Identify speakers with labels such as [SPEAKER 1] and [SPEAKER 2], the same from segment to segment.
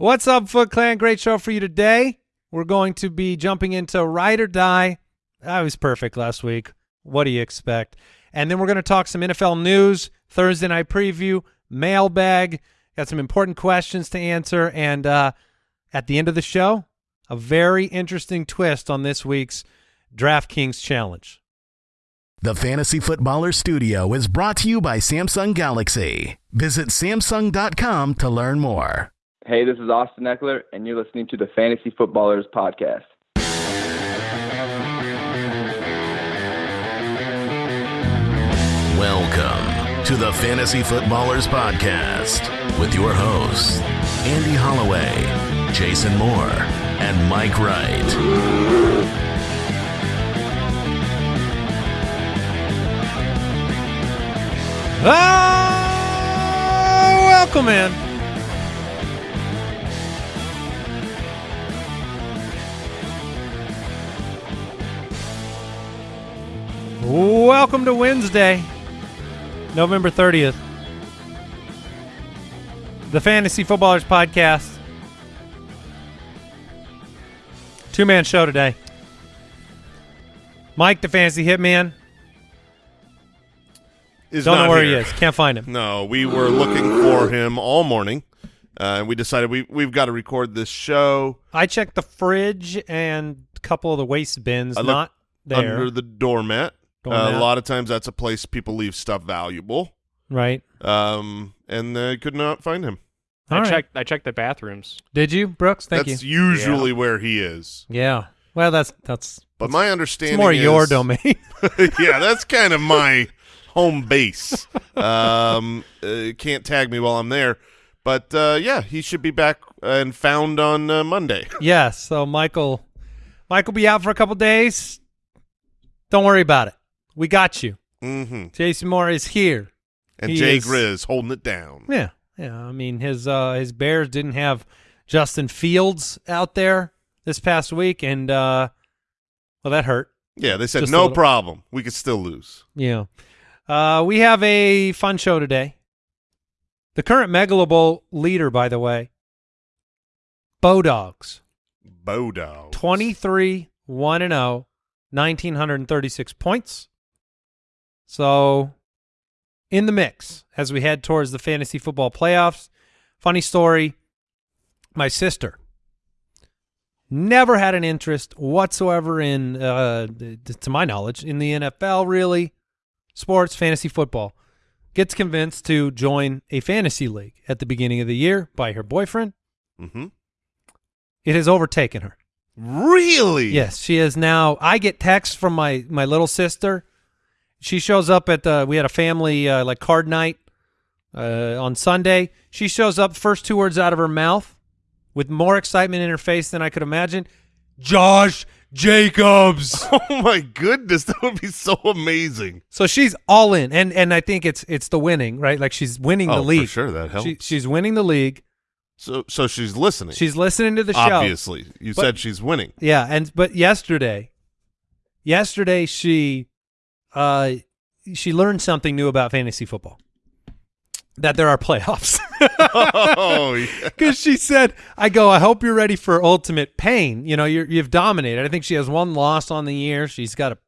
[SPEAKER 1] What's up, Foot Clan? Great show for you today. We're going to be jumping into Ride or Die. That was perfect last week. What do you expect? And then we're going to talk some NFL news, Thursday night preview, mailbag. Got some important questions to answer. And uh, at the end of the show, a very interesting twist on this week's DraftKings Challenge.
[SPEAKER 2] The Fantasy Footballer Studio is brought to you by Samsung Galaxy. Visit Samsung.com to learn more.
[SPEAKER 3] Hey, this is Austin Ekeler, and you're listening to the Fantasy Footballers Podcast.
[SPEAKER 2] Welcome to the Fantasy Footballers Podcast with your hosts, Andy Holloway, Jason Moore, and Mike Wright.
[SPEAKER 1] Ah, welcome in. Welcome to Wednesday, November 30th. The Fantasy Footballers Podcast. Two man show today. Mike, the Fantasy Hitman.
[SPEAKER 4] is
[SPEAKER 1] Don't know where he is. Can't find him.
[SPEAKER 4] No, we were looking for him all morning, uh, and we decided we we've got to record this show
[SPEAKER 1] I checked the fridge and a couple of the waste bins.
[SPEAKER 4] I looked
[SPEAKER 1] not there.
[SPEAKER 4] under the doormat. Uh, a lot of times, that's a place people leave stuff valuable,
[SPEAKER 1] right.
[SPEAKER 4] um, and they could not find him.
[SPEAKER 1] All
[SPEAKER 5] I
[SPEAKER 1] right.
[SPEAKER 5] checked. I checked the bathrooms.
[SPEAKER 1] Did you, Brooks? Thank
[SPEAKER 4] that's
[SPEAKER 1] you.
[SPEAKER 4] That's usually where he is.
[SPEAKER 1] Yeah. Well, that's that's
[SPEAKER 4] But my
[SPEAKER 1] it's
[SPEAKER 4] understanding
[SPEAKER 1] more
[SPEAKER 4] is,
[SPEAKER 1] your domain.
[SPEAKER 4] yeah, that's kind of my home base. Um, uh, can't tag me while I'm there, but uh, yeah, he should be back and found on uh, Monday.
[SPEAKER 1] yes. So Michael, Michael be out for a couple days. Don't worry about it. We got you.
[SPEAKER 4] hmm
[SPEAKER 1] Jason Moore is here.
[SPEAKER 4] And
[SPEAKER 1] He
[SPEAKER 4] Jay
[SPEAKER 1] is-
[SPEAKER 4] Grizz holding it down.
[SPEAKER 1] Yeah. Yeah. I mean, his uh his Bears didn't have Justin Fields out there this past week, and uh well, that hurt.
[SPEAKER 4] Yeah, they said
[SPEAKER 1] Just
[SPEAKER 4] no problem. We could still lose.
[SPEAKER 1] Yeah. Uh, we have a fun show today. The current Megalo Bowl leader, by the way, Dogs,
[SPEAKER 4] Bodo.
[SPEAKER 1] 23 1 and 0, 1936 points. So, in the mix as we head towards the fantasy football playoffs. Funny story my sister never had an interest whatsoever in, uh, to my knowledge, in the NFL, really, sports, fantasy football. Gets convinced to join a fantasy league at the beginning of the year by her boyfriend.
[SPEAKER 4] Mm-hmm.
[SPEAKER 1] It has overtaken her.
[SPEAKER 4] Really?
[SPEAKER 1] Yes, she is now. I get texts from my my little sister. She shows up at the. We had a family uh, like card night uh, on Sunday. She shows up. First two words out of her mouth, with more excitement in her face than I could imagine. Josh Jacobs.
[SPEAKER 4] Oh my goodness, that would be so amazing.
[SPEAKER 1] so she's all in, and and I think it's it's the winning right. Like she's winning the
[SPEAKER 4] Oh, for
[SPEAKER 1] league.
[SPEAKER 4] sure, that helps.
[SPEAKER 1] She, she's winning the league.
[SPEAKER 4] So, so she's listening.
[SPEAKER 1] She's listening to the show.
[SPEAKER 4] obviously. You
[SPEAKER 1] But-
[SPEAKER 4] said she's winning.
[SPEAKER 1] Yeah, and but yesterday, yesterday she, uh, she learned something new about fantasy football. That there are playoffs.
[SPEAKER 4] oh, yeah.
[SPEAKER 1] Because she said, "I go. I hope you're ready for ultimate pain. You know, you're, you've dominated. I think she has one loss on the year. She's got a,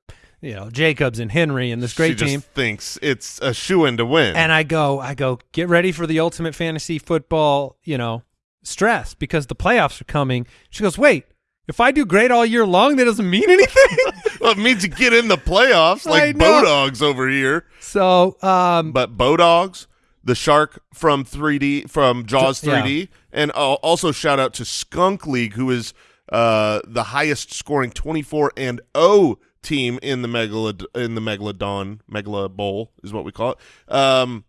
[SPEAKER 1] you know, Jacobs and Henry and this great
[SPEAKER 4] she
[SPEAKER 1] team.
[SPEAKER 4] just thinks it's a shoe in to win.
[SPEAKER 1] And I go, I go, get ready for the ultimate fantasy football, you know, stress because the playoffs are coming. She goes, wait, if I do great all year long, that doesn't mean anything.
[SPEAKER 4] well, it means you get in the playoffs like. Bodogs over here.
[SPEAKER 1] so, um,
[SPEAKER 4] But Bodogs, the shark from 3D from Jaws 3D, and uh, also shout out to Skunk League, who is uh, the highest scoring 24 and 0 team in the Megalod in the Megalodon Megala Bowl is what we call it. Um,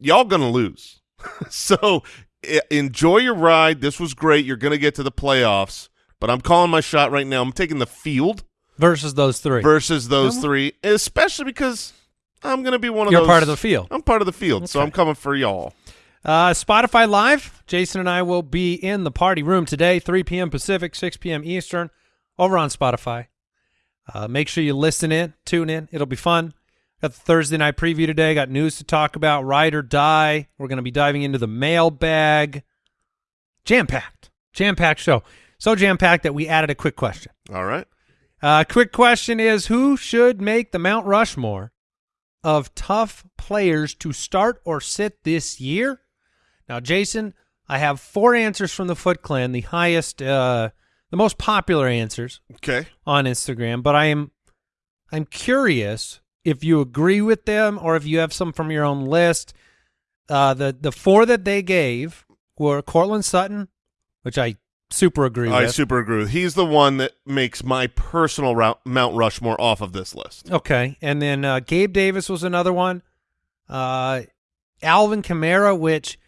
[SPEAKER 4] y'all gonna lose, so enjoy your ride. This was great. You're gonna get to the playoffs, but I'm calling my shot right now. I'm taking the field
[SPEAKER 1] versus those three.
[SPEAKER 4] versus those three, especially because I'm going to be one of those.
[SPEAKER 1] You're
[SPEAKER 4] those.
[SPEAKER 1] part of the field.
[SPEAKER 4] I'm part of the field, so I'm coming for y'all.
[SPEAKER 1] Uh, Spotify Live. Jason and I will be in the party room today, 3 p.m. Pacific, 6 p.m. Eastern, over on Spotify. Uh, make sure you listen in, tune in. It'll be fun. Got the Thursday night preview today. Got news to talk about. Ride or die. We're going to be diving into the mailbag. jam packed, jam packed show. So jam packed that we added a quick question.
[SPEAKER 4] All right.
[SPEAKER 1] Uh, quick question is who should make the Mount Rushmore of tough players to start or sit this year? Now, Jason, I have four answers from the Foot Clan, the highest, uh, the most popular answers
[SPEAKER 4] Okay.
[SPEAKER 1] on Instagram, but I am I'm curious if you agree with them or if you have some from your own list. Uh, the the four that they gave were Courtland Sutton, which I super agree
[SPEAKER 4] I
[SPEAKER 1] with.
[SPEAKER 4] super agree with. He's the one that makes my personal route, Mount Rushmore off of this list.
[SPEAKER 1] Okay, and then uh, Gabe Davis was another one. Uh, Alvin Kamara, which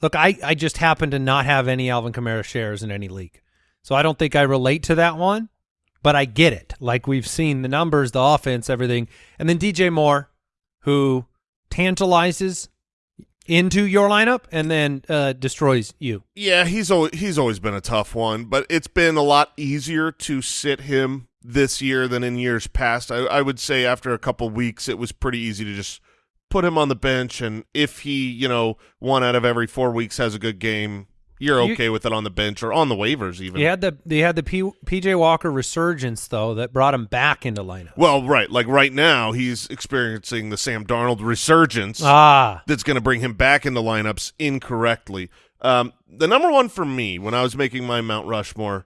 [SPEAKER 1] look, I I just happen to not have any Alvin Kamara shares in any league, so I don't think I relate to that one, but I get it. Like we've seen the numbers, the offense, everything, and then DJ Moore, who tantalizes into your lineup and then uh, destroys you.
[SPEAKER 4] Yeah, he's always, he's always been a tough one, but it's been a lot easier to sit him this year than in years past. I, I would say after a couple weeks, it was pretty easy to just put him on the bench, and if he, you know, one out of every four weeks has a good game, you're
[SPEAKER 1] You-
[SPEAKER 4] okay with it on the bench or on the waivers even.
[SPEAKER 1] He had the they had the P, PJ Walker resurgence though that brought him back into lineup.
[SPEAKER 4] Well, right, like right now, he's experiencing the Sam Darnold resurgence.
[SPEAKER 1] Ah,
[SPEAKER 4] that's going to bring him back into lineups incorrectly. Um, the number one for me when I was making my Mount Rushmore,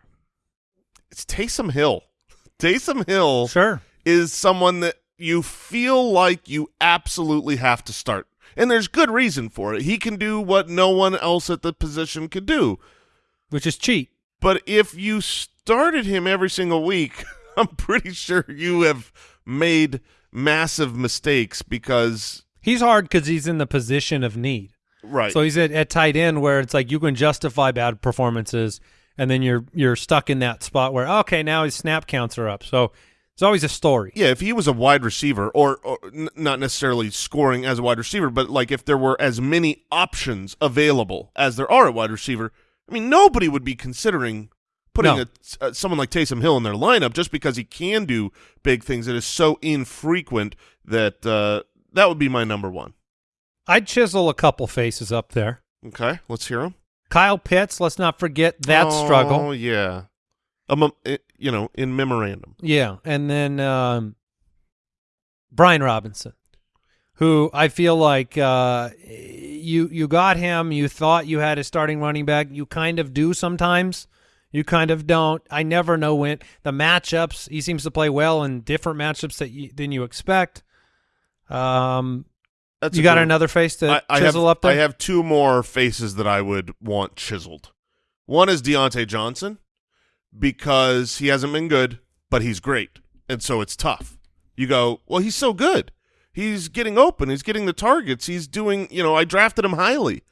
[SPEAKER 4] it's Taysom Hill. Taysom Hill
[SPEAKER 1] sure.
[SPEAKER 4] is someone that you feel like you absolutely have to start. And there's good reason for it. He can do what no one else at the position could do.
[SPEAKER 1] Which is cheat.
[SPEAKER 4] But if you started him every single week, I'm pretty sure you have made massive mistakes because
[SPEAKER 1] He's hard because he's in the position of need.
[SPEAKER 4] right.
[SPEAKER 1] So he's at, at tight end where it's like you can justify bad performances, and then you're you're stuck in that spot where okay now his snap counts are up. So it's always a story.
[SPEAKER 4] Yeah, if he was a wide receiver, or, or n- not necessarily scoring as a wide receiver, but like if there were as many options available as there are at wide receiver, I mean, nobody would be considering putting
[SPEAKER 1] No.
[SPEAKER 4] a, uh, someone like Taysom Hill in their lineup just because he can do big things. It is so infrequent that uh, that would be my number one.
[SPEAKER 1] I'd chisel a couple faces up there.
[SPEAKER 4] Okay, let's hear them.
[SPEAKER 1] Kyle Pitts, let's not forget that
[SPEAKER 4] Oh
[SPEAKER 1] struggle.
[SPEAKER 4] Oh, yeah, um, you know, in memorandum.
[SPEAKER 1] Yeah, and then um, Brian Robinson, who I feel like uh, you you got him. You thought you had a starting running back. You kind of do sometimes. You kind of don't. I never know when the matchups. He seems to play well in different matchups that you, than you expect. Um,
[SPEAKER 4] That's
[SPEAKER 1] you got another face to
[SPEAKER 4] I, I have,
[SPEAKER 1] chisel up there.
[SPEAKER 4] I have two more faces that I would want chiseled. One is Diontae Johnson because he hasn't been good, but he's great, and so it's tough. You go, well, he's so good. He's getting open. He's getting the targets. He's doing. You know, I drafted him highly.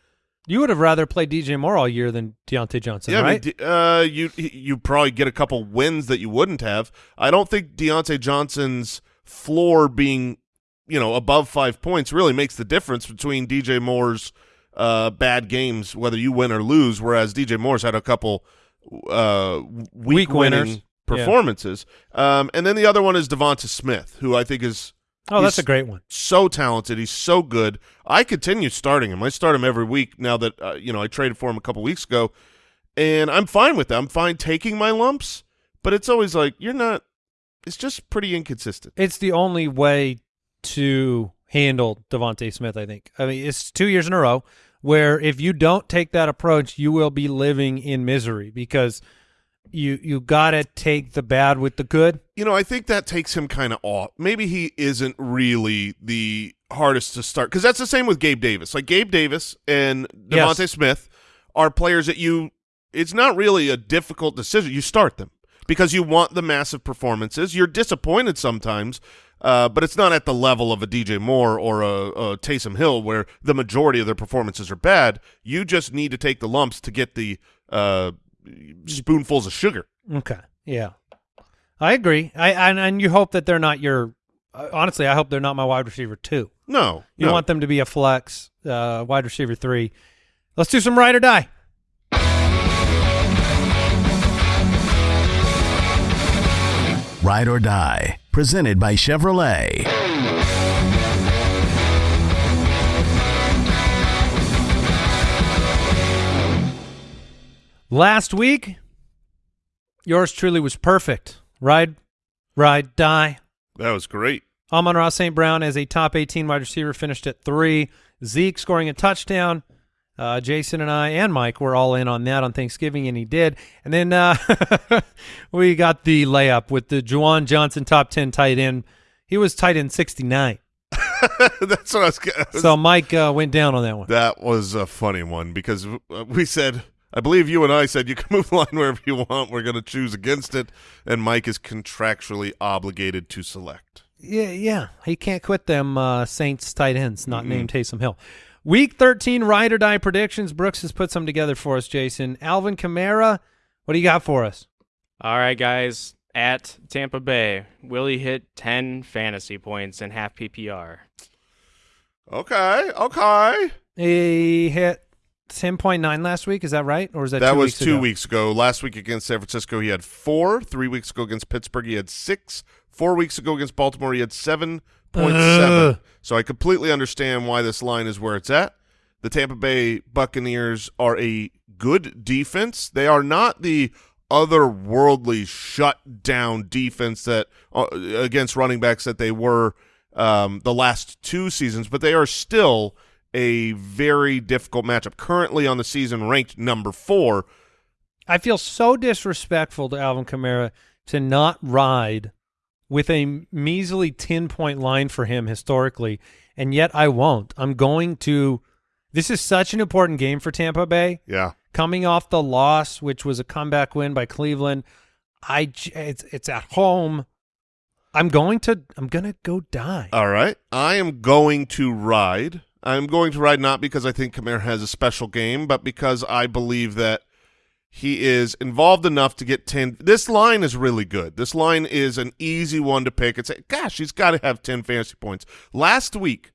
[SPEAKER 1] you would have rather played DJ Moore all year than Diontae Johnson,
[SPEAKER 4] yeah,
[SPEAKER 1] right?
[SPEAKER 4] I mean, uh, you you probably get a couple wins that you wouldn't have. I don't think Diontae Johnson's floor being, you know, above five points really makes the difference between DJ Moore's uh, bad games, whether you win or lose. Whereas DJ Moore's had a couple uh, week,
[SPEAKER 1] Weak winners.
[SPEAKER 4] performances. Um, and then the other one is Devonta Smith, who I think is
[SPEAKER 1] oh, that's a great one.
[SPEAKER 4] so talented. He's so good. I continue starting him. I start him every week now that uh, you know I traded for him a couple weeks ago, and I'm fine with that. I'm fine taking my lumps, but it's always like you're not. It's just pretty inconsistent.
[SPEAKER 1] It's the only way to handle DeVonta Smith, I think. I mean, it's two years in a row where if you don't take that approach, you will be living in misery because you you got to take the bad with the good.
[SPEAKER 4] You know, I think that takes him kind of off. Maybe he isn't really the hardest to start because that's the same with Gabe Davis. Like Gabe Davis and
[SPEAKER 1] Yes.
[SPEAKER 4] Smith are players that you. It's not really a difficult decision. You start them because you want the massive performances. You're disappointed sometimes, uh, but it's not at the level of a DJ Moore or a, a Taysom Hill where the majority of their performances are bad. You just need to take the lumps to get the uh, spoonfuls of sugar.
[SPEAKER 1] Okay. Yeah. I agree. I and, and you hope that they're not your uh, honestly, I hope they're not my wide receiver too.
[SPEAKER 4] No,
[SPEAKER 1] You
[SPEAKER 4] no.
[SPEAKER 1] want them to be a flex, uh, wide receiver 3. Let's do some ride or die.
[SPEAKER 2] Ride or Die, presented by Chevrolet.
[SPEAKER 1] Last week, yours truly was perfect. Ride, ride, die.
[SPEAKER 4] That was great.
[SPEAKER 1] Amon-Ra St. Brown as a top 18 wide receiver finished at three. Zeke scoring a touchdown. Uh, Jason and I and Mike were all in on that on Thanksgiving, and he did. And then uh, we got the layup with the Juwan Johnson top 10 tight end. He was tight end 69.
[SPEAKER 4] That's what I was. I was
[SPEAKER 1] So Mike uh, went down on that one.
[SPEAKER 4] That was a funny one because uh, we said, I believe you and I said you can move the line wherever you want. We're going to choose against it, and Mike is contractually obligated to select.
[SPEAKER 1] Yeah, yeah. He can't quit them uh, Saints tight ends, not named Taysom Hill. Week 13 ride or die predictions. Brooks has put some together for us, Jason. Alvin Kamara, what do you got for us?
[SPEAKER 5] All right, guys. At Tampa Bay, will he hit 10 fantasy points in half PPR?
[SPEAKER 4] Okay, okay.
[SPEAKER 1] He hit 10.9 last week. Is that right? Or is that
[SPEAKER 4] That
[SPEAKER 1] two
[SPEAKER 4] was
[SPEAKER 1] weeks
[SPEAKER 4] two
[SPEAKER 1] ago?
[SPEAKER 4] weeks ago. Last week against San Francisco, he had four. Three weeks ago against Pittsburgh, he had six. Four weeks ago against Baltimore, he had seven point seven.
[SPEAKER 1] Ugh.
[SPEAKER 4] So I completely understand why this line is where it's at. The Tampa Bay Buccaneers are a good defense. They are not the otherworldly shut down defense that uh, against running backs that they were um, the last two seasons, but they are still a very difficult matchup. Currently on the season, ranked number four.
[SPEAKER 1] I feel so disrespectful to Alvin Kamara to not ride with a measly 10 point line for him historically, and yet I won't. I'm going to. This is such an important game for Tampa Bay.
[SPEAKER 4] Yeah.
[SPEAKER 1] Coming off the loss, which was a comeback win by Cleveland, I it's it's at home. I'm going to I'm gonna go die.
[SPEAKER 4] All right. I am going to ride. I'm going to ride not because I think Kamara has a special game, but because I believe that he is involved enough to get 10. This line is really good. This line is an easy one to pick and say, gosh, he's got to have 10 fantasy points. Last week,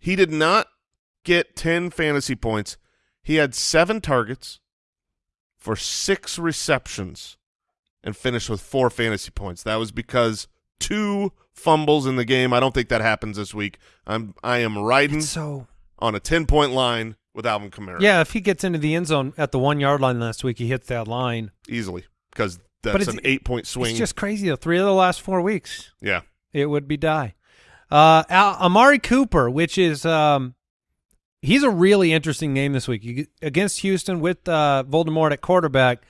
[SPEAKER 4] he did not get 10 fantasy points. He had seven targets for six receptions and finished with four fantasy points. That was because two fumbles in the game. I don't think that happens this week. I'm I am riding
[SPEAKER 1] It's so
[SPEAKER 4] on a 10 point line with Alvin Kamara.
[SPEAKER 1] yeah. If he gets into the end zone at the one yard line last week, he hits that line.
[SPEAKER 4] easily because that's an eight point swing.
[SPEAKER 1] It's just crazy though. Three of the last four weeks.
[SPEAKER 4] yeah.
[SPEAKER 1] it would be die. Uh, Al- Amari Cooper, which is um, he's a really interesting name this week You- against Houston with uh, Voldemort at quarterback.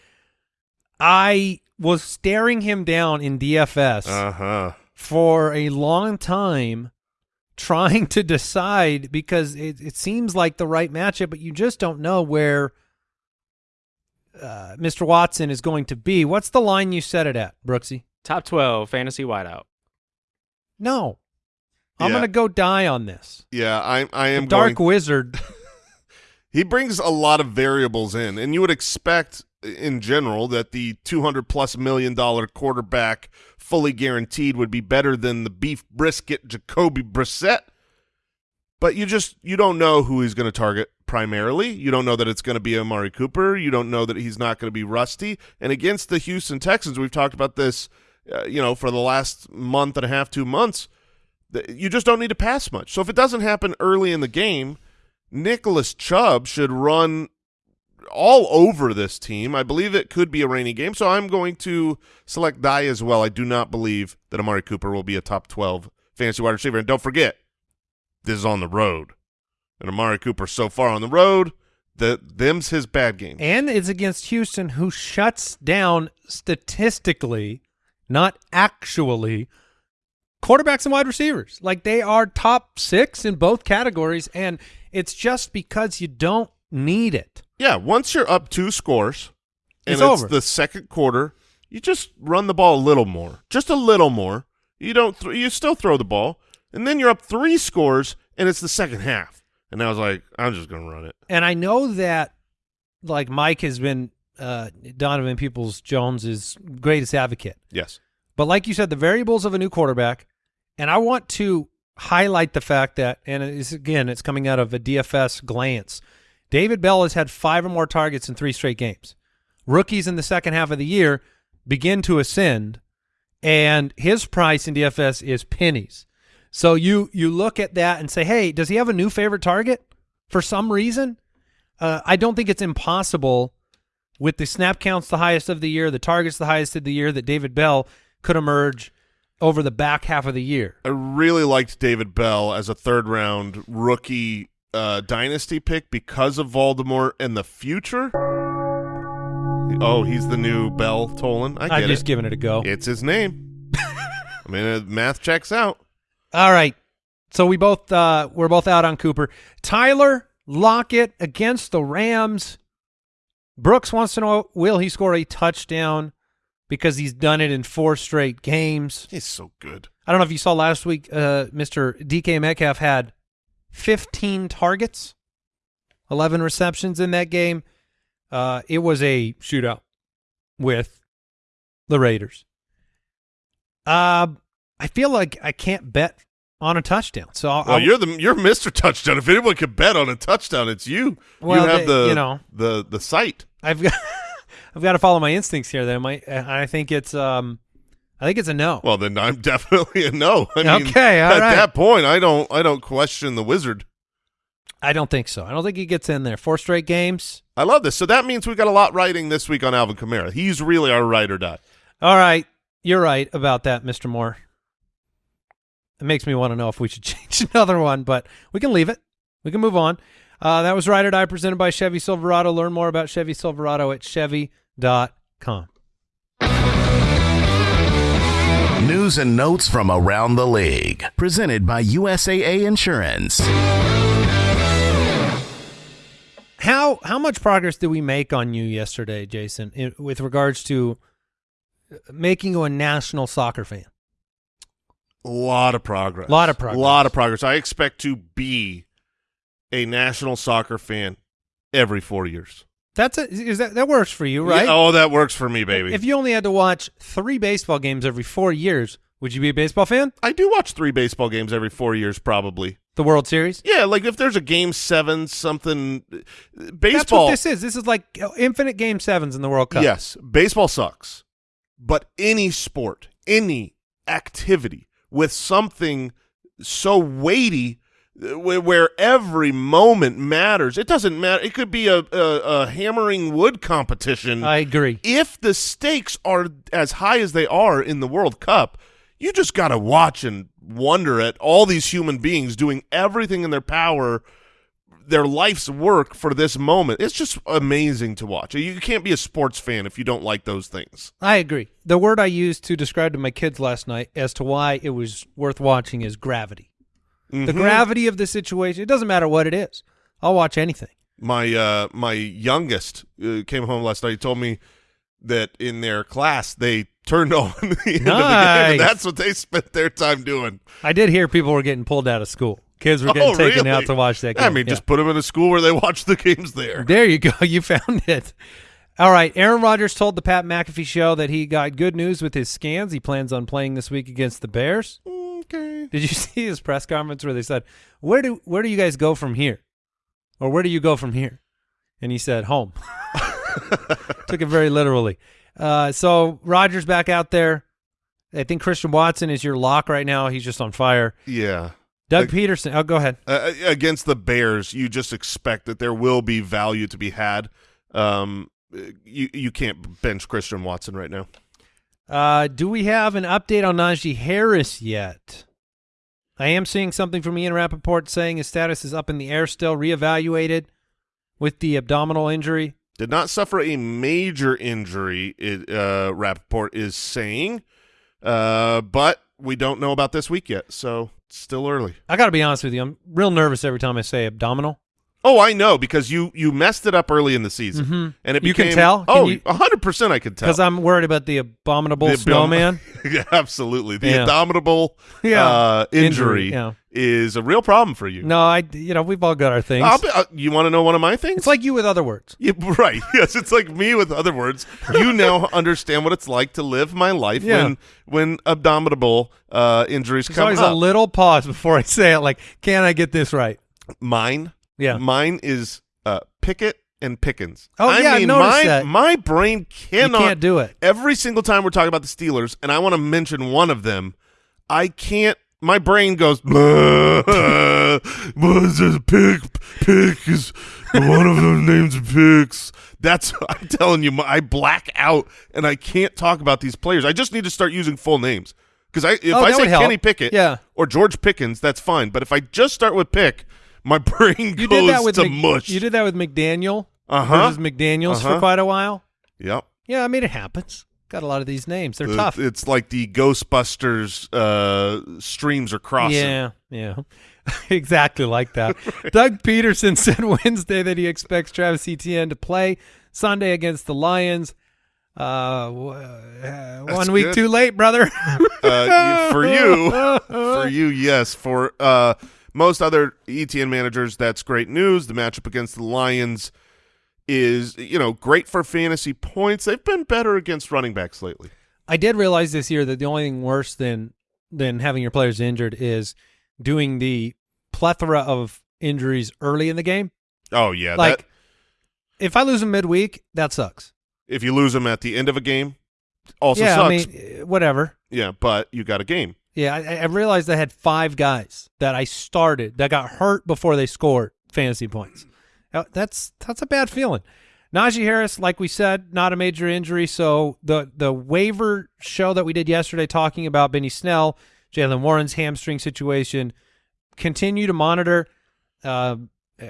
[SPEAKER 1] I was staring him down in DFS
[SPEAKER 4] Uh huh.
[SPEAKER 1] for a long time, trying to decide because it, it seems like the right matchup, but you just don't know where uh, Mr. Watson is going to be. What's the line you set it at, Brooksy?
[SPEAKER 5] Top 12 fantasy wideout.
[SPEAKER 1] No. I'm
[SPEAKER 4] Yeah.
[SPEAKER 1] going to go die on this.
[SPEAKER 4] Yeah, I I am
[SPEAKER 1] The Dark
[SPEAKER 4] going-
[SPEAKER 1] Wizard.
[SPEAKER 4] He brings a lot of variables in, and you would expect in general that the 200 plus million dollar quarterback fully guaranteed would be better than the beef brisket Jacoby Brissett. But you just you don't know who he's going to target primarily. You don't know that it's going to be Amari Cooper. You don't know that he's not going to be rusty. And against the Houston Texans, we've talked about this, uh, you know, for the last month and a half, two months. You just don't need to pass much. So if it doesn't happen early in the game, Nicholas Chubb should run all over this team. I believe it could be a rainy game, so I'm going to select die as well. I do not believe that Amari Cooper will be a top 12 fantasy wide receiver. And don't forget, this is on the road. And Amari Cooper so far on the road, the them's his bad game.
[SPEAKER 1] and it's against Houston, who shuts down statistically, not actually, quarterbacks and wide receivers. Like they are top six in both categories, and it's just because you don't need it.
[SPEAKER 4] Yeah, once you're up two scores and
[SPEAKER 1] It's
[SPEAKER 4] it's, the second quarter, you just run the ball a little more, just a little more. You don't, you still throw the ball, and then you're up three scores, and it's the second half. And I was like, I'm just gonna run it.
[SPEAKER 1] And I know that, like Mike has been uh, Donovan Peoples Jones's greatest advocate.
[SPEAKER 4] Yes,
[SPEAKER 1] But like you said, the variables of a new quarterback, and I want to highlight the fact that, and it's, again, it's coming out of a DFS glance. David Bell has had five or more targets in three straight games. Rookies in the second half of the year begin to ascend, and his price in DFS is pennies. So you you look at that and say, hey, does he have a new favorite target for some reason? Uh, I don't think it's impossible with the snap counts the highest of the year, the targets the highest of the year, that David Bell could emerge over the back half of the year.
[SPEAKER 4] I really liked David Bell as a third round rookie uh, dynasty pick because of Voldemort and the future. Oh, he's the new Bell Tolan. I
[SPEAKER 1] I'm just
[SPEAKER 4] it.
[SPEAKER 1] giving it a go.
[SPEAKER 4] It's his name. I mean, uh, math checks out.
[SPEAKER 1] All right. So we both uh we're both out on Cooper. Tyler Lockett against the Rams. Brooks wants to know will he score a touchdown because he's done it in four straight games.
[SPEAKER 4] He's so good.
[SPEAKER 1] I don't know if you saw last week uh Mr. DK Metcalf had 15 targets, 11 receptions in that game. Uh it was a shootout with the Raiders. Uh I feel like I can't bet on a touchdown. So I'll,
[SPEAKER 4] Well,
[SPEAKER 1] I'll-
[SPEAKER 4] you're the you're Mr. Touchdown. If anyone could bet on a touchdown, it's you.
[SPEAKER 1] Well,
[SPEAKER 4] you have
[SPEAKER 1] they-
[SPEAKER 4] the
[SPEAKER 1] you know.
[SPEAKER 4] the the site.
[SPEAKER 1] I've got I've got to follow my instincts here. Then I I think it's um I think it's a no.
[SPEAKER 4] Well, then I'm definitely a no. I mean,
[SPEAKER 1] Okay, all
[SPEAKER 4] at
[SPEAKER 1] right.
[SPEAKER 4] that point, I don't I don't question the wizard.
[SPEAKER 1] I don't think so. I don't think he gets in there. Four straight games.
[SPEAKER 4] I love this. So that means we got a lot writing this week on Alvin Kamara. He's really our ride or die.
[SPEAKER 1] All right, you're right about that, Mister Moore. It makes me want to know if we should change another one, but we can leave it. We can move on. Uh, that was Ride or Die presented by Chevy Silverado. Learn more about Chevy Silverado at Chevy.com.
[SPEAKER 2] News and notes from around the league. Presented by USAA Insurance.
[SPEAKER 1] How how much progress did we make on you yesterday, Jason, in, with regards to uh, making you a national soccer fan?
[SPEAKER 4] A lot of progress.
[SPEAKER 1] A Lot of progress.
[SPEAKER 4] A lot of progress. I expect to be a national soccer fan every four years.
[SPEAKER 1] That's a, is that that works for you, right?
[SPEAKER 4] Yeah, oh, that works for me, baby.
[SPEAKER 1] If you only had to watch three baseball games every four years, would you be a baseball fan?
[SPEAKER 4] I do watch three baseball games every four years, probably.
[SPEAKER 1] The World Series.
[SPEAKER 4] Yeah, like if there's a game seven, something.
[SPEAKER 1] That's
[SPEAKER 4] Baseball.
[SPEAKER 1] what this is. This is like infinite game sevens in the World Cup.
[SPEAKER 4] Yes, baseball sucks, but any sport, any activity with something so weighty where, every moment matters. It doesn't matter. It could be a, a, a hammering wood competition.
[SPEAKER 1] I agree.
[SPEAKER 4] if the stakes are as high as they are in the World Cup, you just got to watch and wonder at all these human beings doing everything in their power, their life's work for this moment. It's just amazing to watch. You can't be a sports fan if you don't like those things.
[SPEAKER 1] I agree. The word I used to describe to my kids last night as to why it was worth watching is gravity. The
[SPEAKER 4] Mhm.
[SPEAKER 1] gravity of the situation. It doesn't matter what it is. I'll watch anything.
[SPEAKER 4] My uh, my youngest uh, came home last night. He told me that in their class they turned on the end of the game, and that's what they spent their time doing.
[SPEAKER 1] I did hear people were getting pulled out of school. Kids were getting
[SPEAKER 4] Oh,
[SPEAKER 1] taken
[SPEAKER 4] really?
[SPEAKER 1] out to watch that game.
[SPEAKER 4] I mean,
[SPEAKER 1] Yeah.
[SPEAKER 4] just put them in a school where they watch the games there.
[SPEAKER 1] There you go. You found it. All right. Aaron Rodgers told the Pat McAfee show that he got good news with his scans. He plans on playing this week against the Bears.
[SPEAKER 4] Okay.
[SPEAKER 1] Did you see his press conference where they said, "Where do where do you guys go from here?" Or where do you go from here? And he said, "Home." Took it very literally. Uh, so Rodgers back out there. I think Christian Watson is your lock right now. He's just on fire.
[SPEAKER 4] Yeah.
[SPEAKER 1] Doug Pederson. Oh, go ahead.
[SPEAKER 4] Uh, against the Bears, you just expect that there will be value to be had. Um, you you can't bench Christian Watson right now.
[SPEAKER 1] Uh, do we have an update on Najee Harris yet? I am seeing something from Ian Rapoport saying his status is up in the air still, reevaluated with the abdominal injury.
[SPEAKER 4] Did not suffer a major injury. It, uh, Rapoport is saying, uh, but we don't know about this week yet, so still early.
[SPEAKER 1] I got to be honest with you. I'm real nervous every time I say abdominal.
[SPEAKER 4] Oh, I know because you you messed it up early in the season,
[SPEAKER 1] Mhm.
[SPEAKER 4] and it
[SPEAKER 1] You can
[SPEAKER 4] became,
[SPEAKER 1] tell? Can
[SPEAKER 4] Oh,
[SPEAKER 1] you-
[SPEAKER 4] hundred percent, I can tell
[SPEAKER 1] Because I'm worried about the abominable
[SPEAKER 4] The
[SPEAKER 1] snowman.
[SPEAKER 4] absolutely. The
[SPEAKER 1] Yeah.
[SPEAKER 4] abominable
[SPEAKER 1] Yeah.
[SPEAKER 4] uh, injury,
[SPEAKER 1] Injury, yeah.
[SPEAKER 4] is a real problem for you.
[SPEAKER 1] No, I, you know, we've all got our things.
[SPEAKER 4] Be, uh, you want to know one of my things?
[SPEAKER 1] it's like you with other words.
[SPEAKER 4] Yeah, right. Yes, it's like me with other words. You now understand what it's like to live my life when when abdominal uh, injuries
[SPEAKER 1] There's
[SPEAKER 4] come
[SPEAKER 1] always
[SPEAKER 4] up.
[SPEAKER 1] a little pause before I say it. Like, can I get this right?
[SPEAKER 4] mine,
[SPEAKER 1] Yeah.
[SPEAKER 4] mine is uh, Pickett and Pickens.
[SPEAKER 1] Oh,
[SPEAKER 4] I
[SPEAKER 1] yeah, I
[SPEAKER 4] mean,
[SPEAKER 1] noticed
[SPEAKER 4] my
[SPEAKER 1] that.
[SPEAKER 4] my brain cannot
[SPEAKER 1] you can't do it.
[SPEAKER 4] every single time we're talking about the Steelers, and I want to mention one of them, I can't my brain goes. Was this pick? Pick is one of them names. Picks. That's I'm telling you. I black out and I can't talk about these players. I just need to start using full names because I if
[SPEAKER 1] Oh,
[SPEAKER 4] I say. Kenny Pickett
[SPEAKER 1] Yeah.
[SPEAKER 4] or George Pickens, that's fine. But if I just start with pick, my brain
[SPEAKER 1] You
[SPEAKER 4] goes
[SPEAKER 1] did that with
[SPEAKER 4] to
[SPEAKER 1] Mc-
[SPEAKER 4] mush.
[SPEAKER 1] You did that with McDaniel
[SPEAKER 4] Uh-huh.
[SPEAKER 1] versus McDaniel's for
[SPEAKER 4] Uh-huh.
[SPEAKER 1] quite a while.
[SPEAKER 4] Yep.
[SPEAKER 1] Yeah, I mean it happens. Got a lot of these names. They're
[SPEAKER 4] The-
[SPEAKER 1] tough.
[SPEAKER 4] It's like the Ghostbusters uh, streams are crossing.
[SPEAKER 1] Yeah, yeah. exactly like that. Doug Pederson said Wednesday that he expects Travis Etienne to play Sunday against the Lions. Uh, uh, one week
[SPEAKER 4] good.
[SPEAKER 1] too late, brother.
[SPEAKER 4] Uh, for you, for you, yes. For uh, most other Etienne managers, that's great news. The matchup against the Lions is, you know, great for fantasy points. They've been better against running backs lately.
[SPEAKER 1] I did realize this year that the only thing worse than than having your players injured is doing the plethora of injuries early in the game.
[SPEAKER 4] Oh yeah,
[SPEAKER 1] like,
[SPEAKER 4] that,
[SPEAKER 1] if I lose them midweek, that sucks.
[SPEAKER 4] if you lose them at the end of a game, also
[SPEAKER 1] yeah,
[SPEAKER 4] sucks.
[SPEAKER 1] I mean, whatever.
[SPEAKER 4] yeah, but you got a game.
[SPEAKER 1] Yeah, I, I realized I had five guys that I started that got hurt before they scored fantasy points. Uh, That's that's a bad feeling. Najee Harris, like we said, not a major injury. So the the waiver show that we did yesterday, talking about Benny Snell, Jaylen Warren's hamstring situation, continue to monitor. Uh, uh,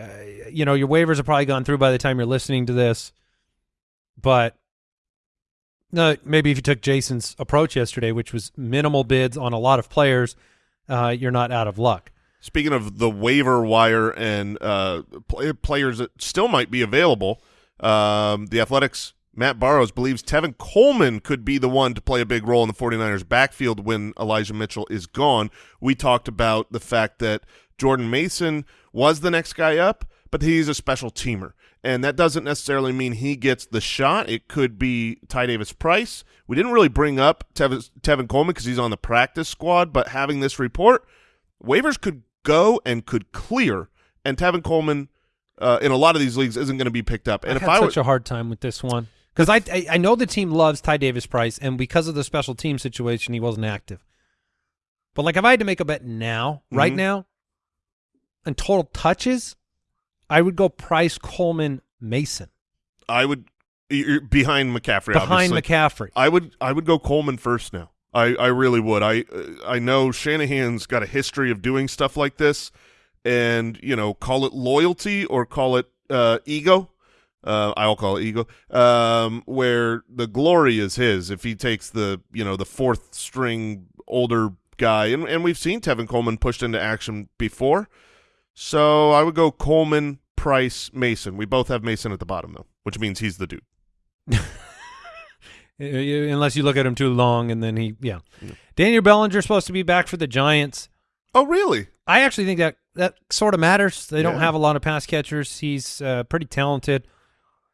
[SPEAKER 1] you know, your waivers are probably gone through by the time you're listening to this, but no, maybe if you took Jason's approach yesterday, which was minimal bids on a lot of players, uh, you're not out of luck.
[SPEAKER 4] Speaking of the waiver wire and uh, play, players that still might be available, um, the Athletic's, Matt Barrows believes Tevin Coleman could be the one to play a big role in the 49ers backfield when Elijah Mitchell is gone. We talked about the fact that Jordan Mason was the next guy up, but he's a special teamer. And that doesn't necessarily mean he gets the shot. It could be Ty Davis Price. We didn't really bring up Tevin, Tevin Coleman because he's on the practice squad, but having this report, waivers could go and could clear, and Tevin Coleman uh, in a lot of these leagues isn't going to be picked up. And
[SPEAKER 1] I
[SPEAKER 4] if I
[SPEAKER 1] such a hard time with this one because I, I I know the team loves Ty Davis Price, and because of the special team situation, he wasn't active. But like, if I had to make a bet now, right
[SPEAKER 4] Mhm.
[SPEAKER 1] now, and total touches, I would go Price, Coleman, Mason
[SPEAKER 4] I would you're behind McCaffrey.
[SPEAKER 1] behind
[SPEAKER 4] obviously.
[SPEAKER 1] McCaffrey.
[SPEAKER 4] I would I would go Coleman first now. I, I really would. I I know Shanahan's got a history of doing stuff like this, and you know, call it loyalty or call it uh, ego. Uh, I'll call it ego. Um, where the glory is his if he takes the you know the fourth string older guy, and and we've seen Tevin Coleman pushed into action before. So I would go Coleman, Price, Mason. We both have Mason at the bottom though, which means he's the dude.
[SPEAKER 1] Uh, Unless you look at him too long, and then he, yeah. Daniel Bellinger's supposed to be back for the Giants.
[SPEAKER 4] Oh really?
[SPEAKER 1] I actually think that that sort of matters. They don't have a lot of pass catchers. He's uh, pretty talented.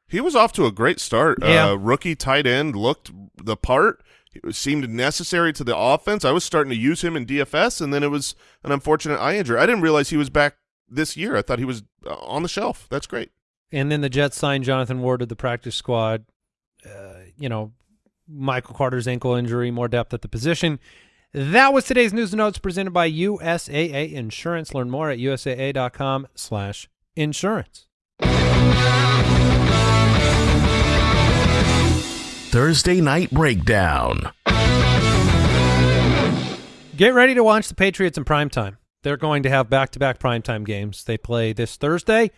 [SPEAKER 4] He was off to a great start.
[SPEAKER 1] Yeah.
[SPEAKER 4] Uh, rookie tight end looked the part. It seemed necessary to the offense. I was starting to use him in DFS, and then it was an unfortunate eye injury. I didn't realize he was back this year. I thought he was uh, on the shelf. That's great.
[SPEAKER 1] And then the Jets signed Jonathan Ward to the practice squad. Uh, you know, Michael Carter's ankle injury, more depth at the position. That was today's news and notes presented by USAA Insurance. Learn more at usaa.com slash insurance.
[SPEAKER 2] Thursday Night Breakdown.
[SPEAKER 1] Get ready to watch the Patriots in primetime. They're going to have back-to-back primetime games. They play this Thursday,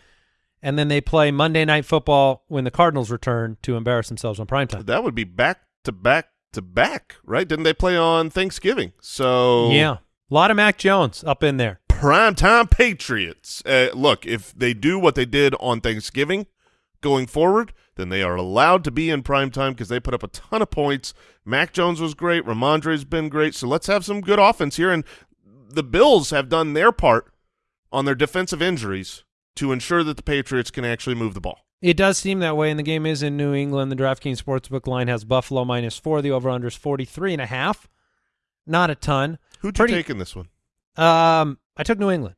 [SPEAKER 1] and then they play Monday Night Football when the Cardinals return to embarrass themselves on primetime.
[SPEAKER 4] That would be back to back to back, right? Didn't they play on Thanksgiving? So
[SPEAKER 1] Yeah. A lot of Mac Jones up in there.
[SPEAKER 4] primetime Patriots. Uh, look, if they do what they did on Thanksgiving going forward, then they are allowed to be in primetime because they put up a ton of points. Mac Jones was great. Rhamondre's been great. So let's have some good offense here. And the Bills have done their part on their defensive injuries to ensure that the Patriots can actually move the ball.
[SPEAKER 1] It does seem that way, and the game is in New England. The DraftKings Sportsbook line has Buffalo minus four. The over-under is 43 and a half. Not a ton.
[SPEAKER 4] Who'd
[SPEAKER 1] Pretty-
[SPEAKER 4] you take in this one?
[SPEAKER 1] Um, I took New England.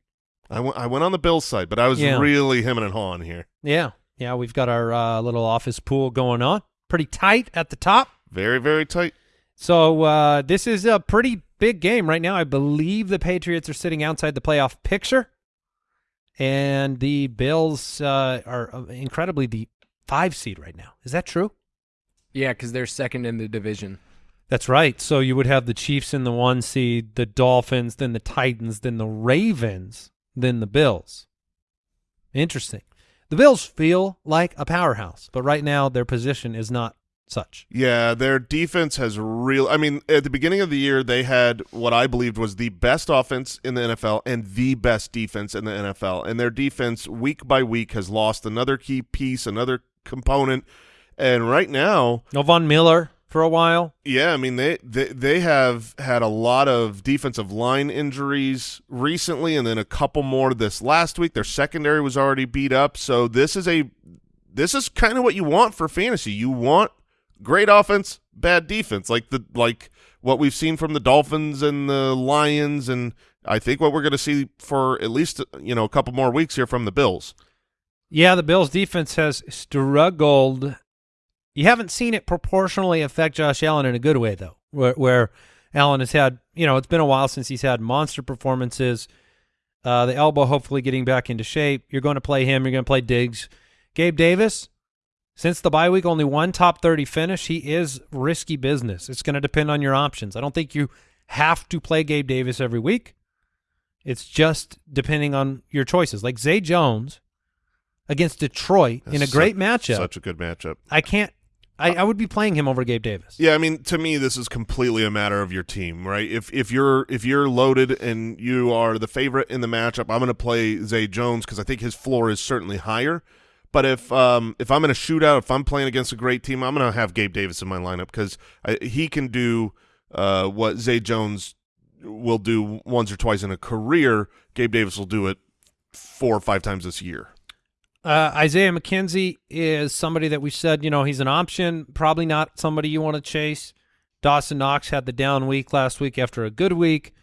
[SPEAKER 4] I went, I went on the Bills side, but I was
[SPEAKER 1] Yeah.
[SPEAKER 4] really hemming and hawing here.
[SPEAKER 1] Yeah. Yeah, we've got our uh, little office pool going on. Pretty tight at the top.
[SPEAKER 4] Very, very tight.
[SPEAKER 1] So uh, this is a pretty big game right now. I believe the Patriots are sitting outside the playoff picture, and the Bills uh, are uh, incredibly the five seed right now. Is that true?
[SPEAKER 6] Yeah, because they're second in the division.
[SPEAKER 1] That's right. So you would have the Chiefs in the one seed, the Dolphins, then the Titans, then the Ravens, then the Bills. Interesting. The Bills feel like a powerhouse, but right now their position is not such.
[SPEAKER 4] Yeah, their defense has real. I mean, at the beginning of the year, they had what I believed was the best offense in the NFL and the best defense in the NFL. And their defense, week by week, has lost another key piece, another component. And right now,
[SPEAKER 1] No Von Miller for a while.
[SPEAKER 4] yeah, I mean they, they they have had a lot of defensive line injuries recently, and then a couple more this last week. Their secondary was already beat up, so this is a this is kind of what you want for fantasy. You want great offense, bad defense, like the like what we've seen from the Dolphins and the Lions, and I think what we're going to see for at least you know a couple more weeks here from the Bills.
[SPEAKER 1] Yeah, the Bills defense has struggled. You haven't seen it proportionally affect Josh Allen in a good way, though, where, where Allen has had, you know, it's been a while since he's had monster performances. Uh, the elbow hopefully getting back into shape. You're going to play him. You're going to play Diggs. Gabe Davis, since the bye week, only one top 30 finish. He is risky business. It's going to depend on your options. I don't think you have to play Gabe Davis every week. It's just depending on your choices. Like Zay Jones against Detroit in a great
[SPEAKER 4] such-
[SPEAKER 1] matchup.
[SPEAKER 4] such a good matchup.
[SPEAKER 1] I can't. I, I would be playing him over Gabe Davis.
[SPEAKER 4] Yeah, I mean, to me, this is completely a matter of your team, right? If if you're if you're loaded and you are the favorite in the matchup, I'm going to play Zay Jones because I think his floor is certainly higher. But if um if I'm in a shootout, if I'm playing against a great team, I'm going to have Gabe Davis in my lineup because he can do uh what Zay Jones will do once or twice in a career. Gabe Davis will do it four or five times this year.
[SPEAKER 1] Uh, Isaiah McKenzie is somebody that we said, you know, he's an option, probably not somebody you want to chase. Dawson Knox had the down week last week after a good week.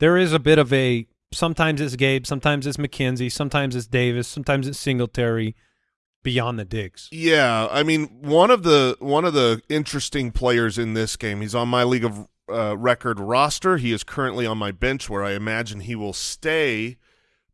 [SPEAKER 1] There is a bit of a sometimes it's Gabe, sometimes it's McKenzie, sometimes it's Davis, sometimes it's Singletary beyond the Diggs.
[SPEAKER 4] Yeah, I mean one of the one of the interesting players in this game. He's on my league of uh, record roster. He is currently on my bench, where I imagine he will stay.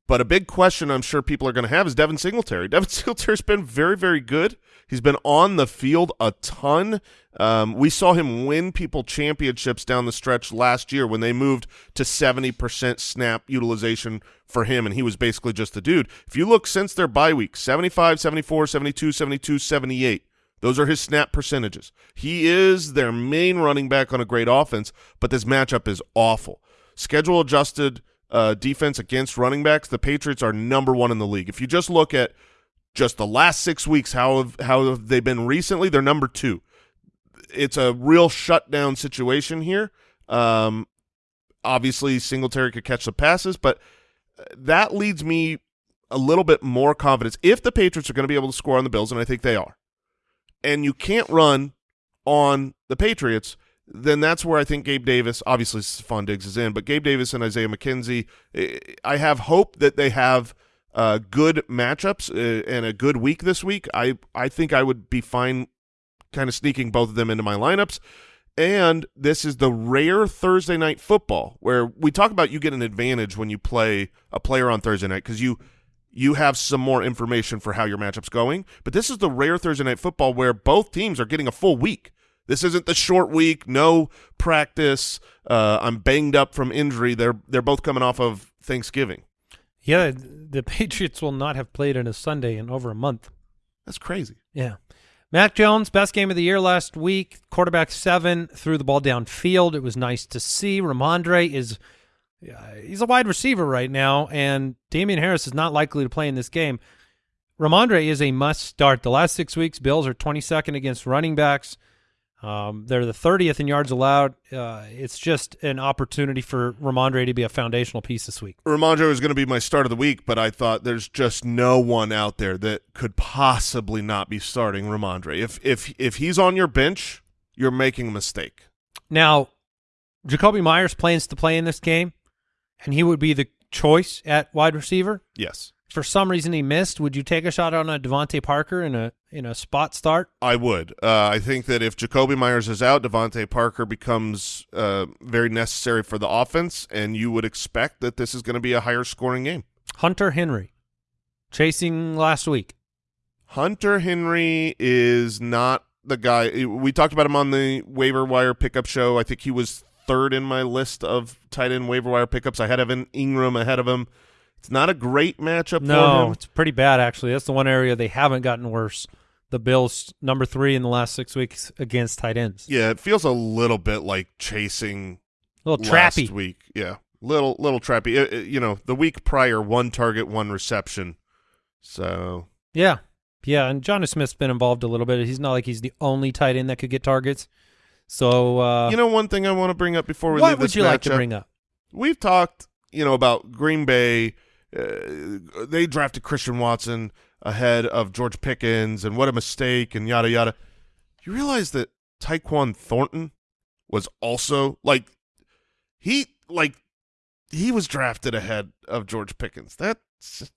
[SPEAKER 4] But a big question I'm sure people are going to have is Devin Singletary. Devin Singletary's been very, very good. He's been on the field a ton. Um, we saw him win people championships down the stretch last year when they moved to 70% snap utilization for him, and he was basically just the dude. If you look since their bye week, 75, 74, 72, 72, 78, those are his snap percentages. He is their main running back on a great offense, but this matchup is awful. Schedule adjusted uh, defense against running backs, the Patriots are number one in the league. If you just look at just the last six weeks, how have, how have they been recently? They're number two. It's a real shutdown situation here. Um, obviously, Singletary could catch the passes, but uh, that leads me a little bit more confidence. If the Patriots are going to be able to score on the Bills, and I think they are, and you can't run on the Patriots, then that's where I think Gabe Davis, obviously Stefon Diggs is in, but Gabe Davis and Isaiah McKenzie, I have hope that they have uh, good matchups uh, and a good week this week. I, I think I would be fine kind of sneaking both of them into my lineups. And this is the rare Thursday night football where we talk about you get an advantage when you play a player on Thursday night because you you have some more information for how your matchup's going. But this is the rare Thursday night football where both teams are getting a full week. This isn't the short week, no practice. Uh, I'm banged up from injury. They're they're both coming off of Thanksgiving.
[SPEAKER 1] Yeah, the Patriots will not have played on a Sunday in over a month.
[SPEAKER 4] That's crazy.
[SPEAKER 1] Yeah. Mac Jones, best game of the year last week. Quarterback seven, threw the ball downfield. It was nice to see. Rhamondre is uh, he's a wide receiver right now, and Damien Harris is not likely to play in this game. Rhamondre is a must start. The last six weeks, Bills are 22nd against running backs. Um, they're the 30th in yards allowed. Uh, it's just an opportunity for Rhamondre to be a foundational piece this week.
[SPEAKER 4] Rhamondre was going to be my start of the week, but I thought there's just no one out there that could possibly not be starting Rhamondre. If if if he's on your bench, you're making a mistake.
[SPEAKER 1] Now, Jakobi Meyers plans to play in this game, and he would be the choice at wide receiver.
[SPEAKER 4] Yes.
[SPEAKER 1] For some reason he missed. Would you take a shot on a DeVante Parker in a in a spot start?
[SPEAKER 4] I would. Uh, I think that if Jakobi Meyers is out, DeVante Parker becomes uh, very necessary for the offense, and you would expect that this is going to be a higher scoring game.
[SPEAKER 1] Hunter Henry, chasing last week.
[SPEAKER 4] Hunter Henry is not the guy. We talked about him on the waiver wire pickup show. I think he was third in my list of tight end waiver wire pickups. I had Evan Engram ahead of him. It's not a great matchup for
[SPEAKER 1] No, it's pretty bad actually. That's the one area they haven't gotten worse. The Bills number three in the last six weeks against tight ends.
[SPEAKER 4] Yeah, it feels a little bit like chasing
[SPEAKER 1] A little
[SPEAKER 4] last
[SPEAKER 1] trappy.
[SPEAKER 4] week. Yeah, little little trappy. Uh, uh, you know, the week prior, one target, one reception. So
[SPEAKER 1] Yeah. Yeah, and Jonnu Smith's been involved a little bit. He's not like he's the only tight end that could get targets. So uh
[SPEAKER 4] you know, one thing I want to bring up before we leave.
[SPEAKER 1] what
[SPEAKER 4] leave
[SPEAKER 1] would
[SPEAKER 4] this
[SPEAKER 1] you like to bring up?
[SPEAKER 4] We've talked, you know, about Green Bay. Uh, they drafted Christian Watson ahead of George Pickens, and what a mistake, and yada yada. You realize that Tyquan Thornton was also like he like he was drafted ahead of George Pickens. That's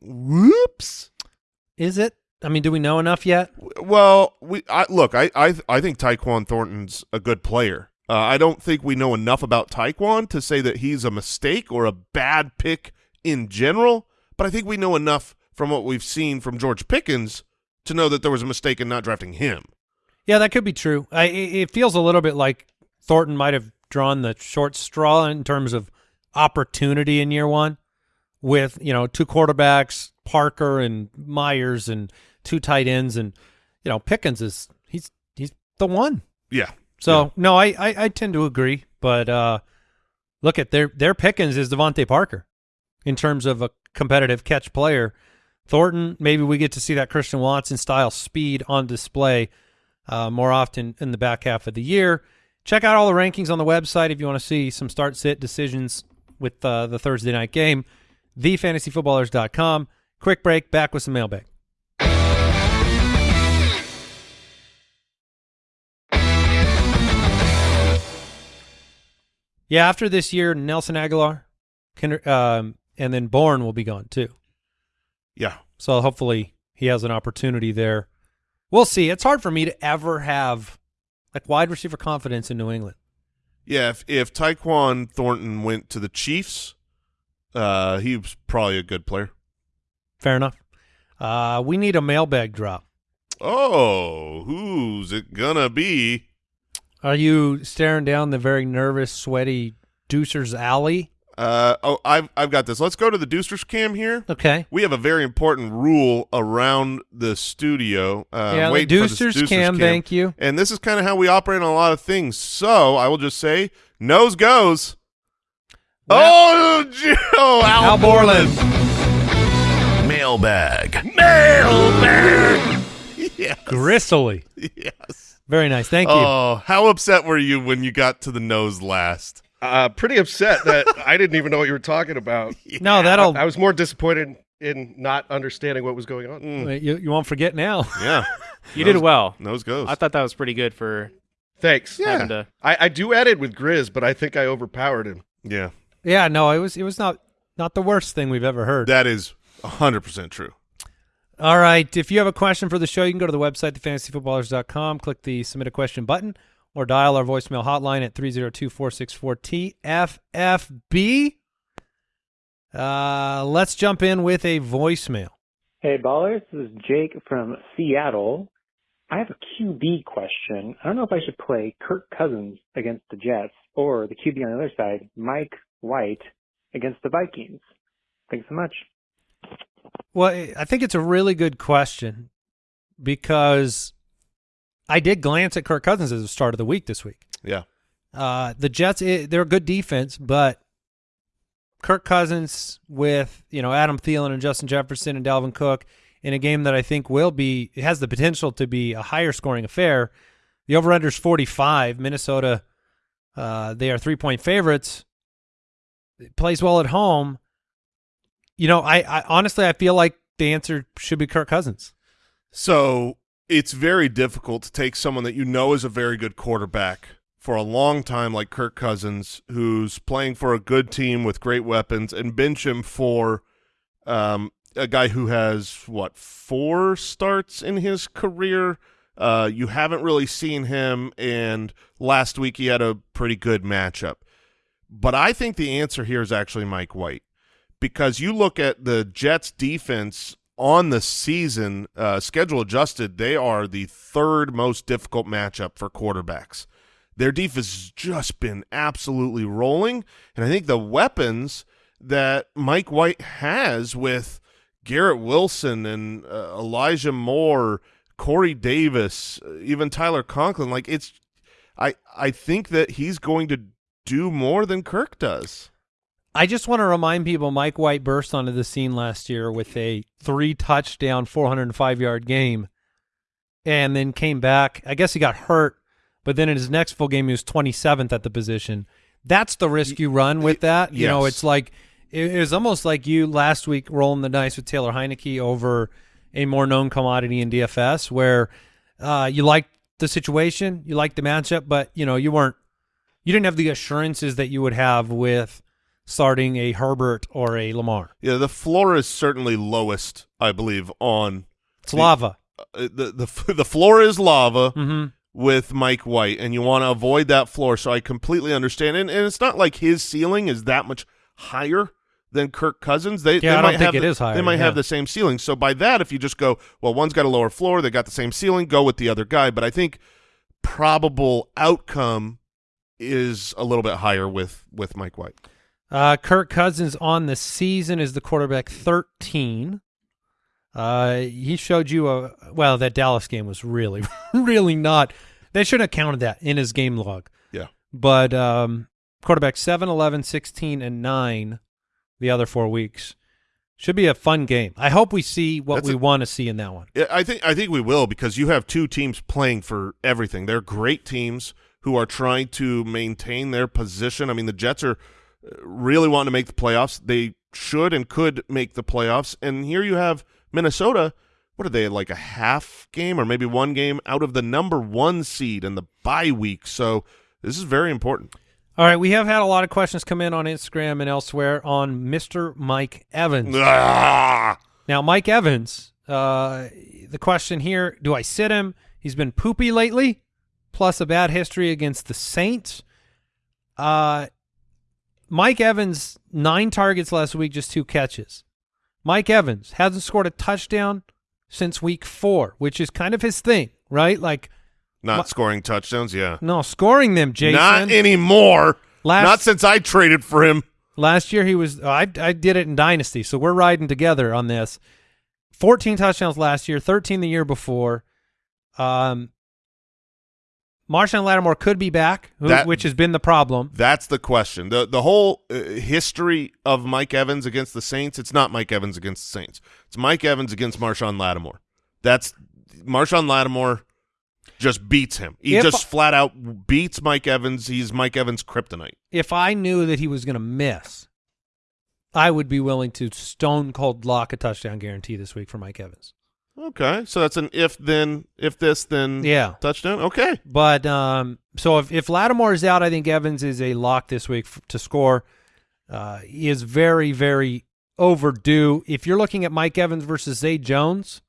[SPEAKER 4] whoops.
[SPEAKER 1] Is it? I mean, do we know enough yet?
[SPEAKER 4] Well, we I, look. I I I think Tyquan Thornton's a good player. Uh, I don't think we know enough about Tyquan to say that he's a mistake or a bad pick in general. But I think we know enough from what we've seen from George Pickens to know that there was a mistake in not drafting him.
[SPEAKER 1] Yeah, that could be true. I, it feels a little bit like Thornton might have drawn the short straw in terms of opportunity in year one, with you know two quarterbacks, Parker and Meyers, and two tight ends, and you know Pickens is he's he's the one.
[SPEAKER 4] Yeah.
[SPEAKER 1] So
[SPEAKER 4] Yeah.
[SPEAKER 1] no, I, I I tend to agree, but uh, look at their their Pickens is DeVante Parker in terms of a competitive catch player. Thornton, maybe we get to see that Christian Watson style speed on display uh, more often in the back half of the year. Check out all the rankings on the website if you want to see some start sit decisions with uh, the Thursday night game. TheFantasyFootballers.com. Quick break. Back with some mailbag. Yeah, after this year, Nelson Agholor, um, and then Bourne will be gone too.
[SPEAKER 4] Yeah.
[SPEAKER 1] So hopefully he has an opportunity there. We'll see. It's hard for me to ever have like wide receiver confidence in New England.
[SPEAKER 4] Yeah. If if Tyquan Thornton went to the Chiefs, uh, he was probably a good player.
[SPEAKER 1] Fair enough. Uh, we need a mailbag drop.
[SPEAKER 4] Oh, who's it gonna be?
[SPEAKER 1] Are you staring down the very nervous, sweaty Deucer's Alley?
[SPEAKER 4] Uh, oh, I've I've got this. Let's go to the Deucers cam here.
[SPEAKER 1] Okay.
[SPEAKER 4] We have a very important rule around the studio. Uh,
[SPEAKER 1] yeah, the
[SPEAKER 4] waiting for this
[SPEAKER 1] Deucer's
[SPEAKER 4] Deucers
[SPEAKER 1] cam, thank you.
[SPEAKER 4] And this is kind of how we operate on a lot of things. So I will just say, nose goes. oh, Joe Al,
[SPEAKER 1] Al Borland.
[SPEAKER 2] Mailbag.
[SPEAKER 4] Yes.
[SPEAKER 1] Gristly.
[SPEAKER 4] yes.
[SPEAKER 1] Very nice. Thank you.
[SPEAKER 4] Oh, how upset were you when you got to the nose last?
[SPEAKER 7] Uh, pretty upset that I didn't even know what you were talking about.
[SPEAKER 1] no, that'll
[SPEAKER 7] I was more disappointed in not understanding what was going on.
[SPEAKER 4] Mm,
[SPEAKER 1] you, you won't forget now.
[SPEAKER 4] yeah.
[SPEAKER 5] You did well.
[SPEAKER 4] Nose goes.
[SPEAKER 5] I thought that was pretty good for
[SPEAKER 7] Thanks.
[SPEAKER 4] Yeah.
[SPEAKER 5] to.
[SPEAKER 7] I, I do edit with Grizz, but I think I overpowered him.
[SPEAKER 4] yeah.
[SPEAKER 1] yeah, no, it was it was not not the worst thing we've ever heard.
[SPEAKER 4] That is 100% true.
[SPEAKER 1] All right. If you have a question for the show, you can go to the website, thefantasyfootballers.com, click the submit a question button, or dial our voicemail hotline at 302-464-TFFB. Uh, let's jump in with a voicemail.
[SPEAKER 8] Hey, ballers. This is Jake from Seattle. I have a QB question. I don't know if I should play Kirk Cousins against the Jets or the QB on the other side, Mike White, against the Vikings. Thanks so much.
[SPEAKER 1] Well, I think it's a really good question because I did glance at Kirk Cousins at the start of the week this week.
[SPEAKER 4] Yeah.
[SPEAKER 1] Uh, the Jets, eh, they're a good defense, but Kirk Cousins with you know Adam Thielen and Justin Jefferson and Dalvin Cook in a game that I think will be it has the potential to be a higher scoring affair. The over under is forty five. Minnesota, uh, they are three point favorites. It plays well at home. You know, I, I honestly I feel like the answer should be Kirk Cousins.
[SPEAKER 4] So it's very difficult to take someone that you know is a very good quarterback for a long time, like Kirk Cousins, who's playing for a good team with great weapons, and bench him for um, a guy who has what four starts in his career. Uh, you haven't really seen him, and last week he had a pretty good matchup. But I think the answer here is actually Mike White because you look at the Jets defense on the season, uh, schedule adjusted, they are the third most difficult matchup for quarterbacks. Their defense has just been absolutely rolling, and I think the weapons that Mike White has with Garrett Wilson and uh, Elijah Moore, Corey Davis, uh, even Tyler Conklin, like it's, I I think that he's going to do more than Kirk does.
[SPEAKER 1] I just want to remind people Mike White burst onto the scene last year with a three touchdown, 405 yard game and then came back. I guess he got hurt, but then in his next full game, he was 27th at the position. That's the risk you run with that. You know, it's like it it was almost like you last week rolling the dice with Taylor Heinicke over a more known commodity in DFS, where uh, you liked the situation, you liked the matchup, but you know you weren't, you didn't have the assurances that you would have with starting a Herbert or a Lamar.
[SPEAKER 4] Yeah, the floor is certainly lowest, I believe, on
[SPEAKER 1] It's lava.
[SPEAKER 4] uh, the the the floor is lava
[SPEAKER 1] Mm-hmm.
[SPEAKER 4] with Mike White, and you want to avoid that floor. So I completely understand, and, and it's not like his ceiling is that much higher than Kirk Cousins. They
[SPEAKER 1] Yeah,
[SPEAKER 4] they
[SPEAKER 1] I don't
[SPEAKER 4] might
[SPEAKER 1] think
[SPEAKER 4] have the,
[SPEAKER 1] is higher,
[SPEAKER 4] They might have the same ceiling. So by that, if you just go, well, one's got a lower floor, they got the same ceiling, go with the other guy. But I think probable outcome is a little bit higher with with Mike White.
[SPEAKER 1] Uh, Kirk Cousins on the season is the quarterback 13. Uh, he showed you a well that Dallas game was really, really not. They should have counted that in his game log.
[SPEAKER 4] Yeah.
[SPEAKER 1] But um, quarterback 7, 11, 16, and 9 the other four weeks. Should be a fun game. I hope we see what
[SPEAKER 4] That's
[SPEAKER 1] we want to see in that one.
[SPEAKER 4] I think I think we will because you have two teams playing for everything. They're great teams who are trying to maintain their position. I mean, the Jets are really wanting to make the playoffs. They should and could make the playoffs. And here you have Minnesota. What are they like a half game or maybe one game out of the number one seed in the bye week? So this is very important.
[SPEAKER 1] All right, we have had a lot of questions come in on Instagram and elsewhere on Mr. Mike Evans.
[SPEAKER 4] Ah!
[SPEAKER 1] Now, Mike Evans, uh, the question here, do I sit him? He's been poopy lately, plus a bad history against the Saints. Uh, Mike Evans, nine targets last week, just two catches. Mike Evans hasn't scored a touchdown since week four, which is kind of his thing, right? Like,
[SPEAKER 4] Not
[SPEAKER 1] My-
[SPEAKER 4] scoring touchdowns, yeah.
[SPEAKER 1] no, scoring them, Jason.
[SPEAKER 4] Not anymore.
[SPEAKER 1] Last-
[SPEAKER 4] Not since I traded for him.
[SPEAKER 1] Last year he was I I did it in dynasty, so we're riding together on this. 14 touchdowns last year, 13 the year before. Um Marshon Lattimore could be back, who,
[SPEAKER 4] That-
[SPEAKER 1] which has been the problem.
[SPEAKER 4] That's the question. the The whole uh, history of Mike Evans against the Saints. It's not Mike Evans against the Saints. It's Mike Evans against Marshon Lattimore. That's Marshon Lattimore just beats him. He
[SPEAKER 1] If-
[SPEAKER 4] just flat out beats Mike Evans. He's Mike Evans' kryptonite.
[SPEAKER 1] If I knew that he was going to miss, I would be willing to stone cold lock a touchdown guarantee this week for Mike Evans.
[SPEAKER 4] Okay, so that's an if then if this then
[SPEAKER 1] Yeah.
[SPEAKER 4] touchdown. Okay,
[SPEAKER 1] But um, so if if Lattimore is out, I think Evans is a lock this week f- to score. Uh, he is very very overdue. If you're looking at Mike Evans versus Zay Jones,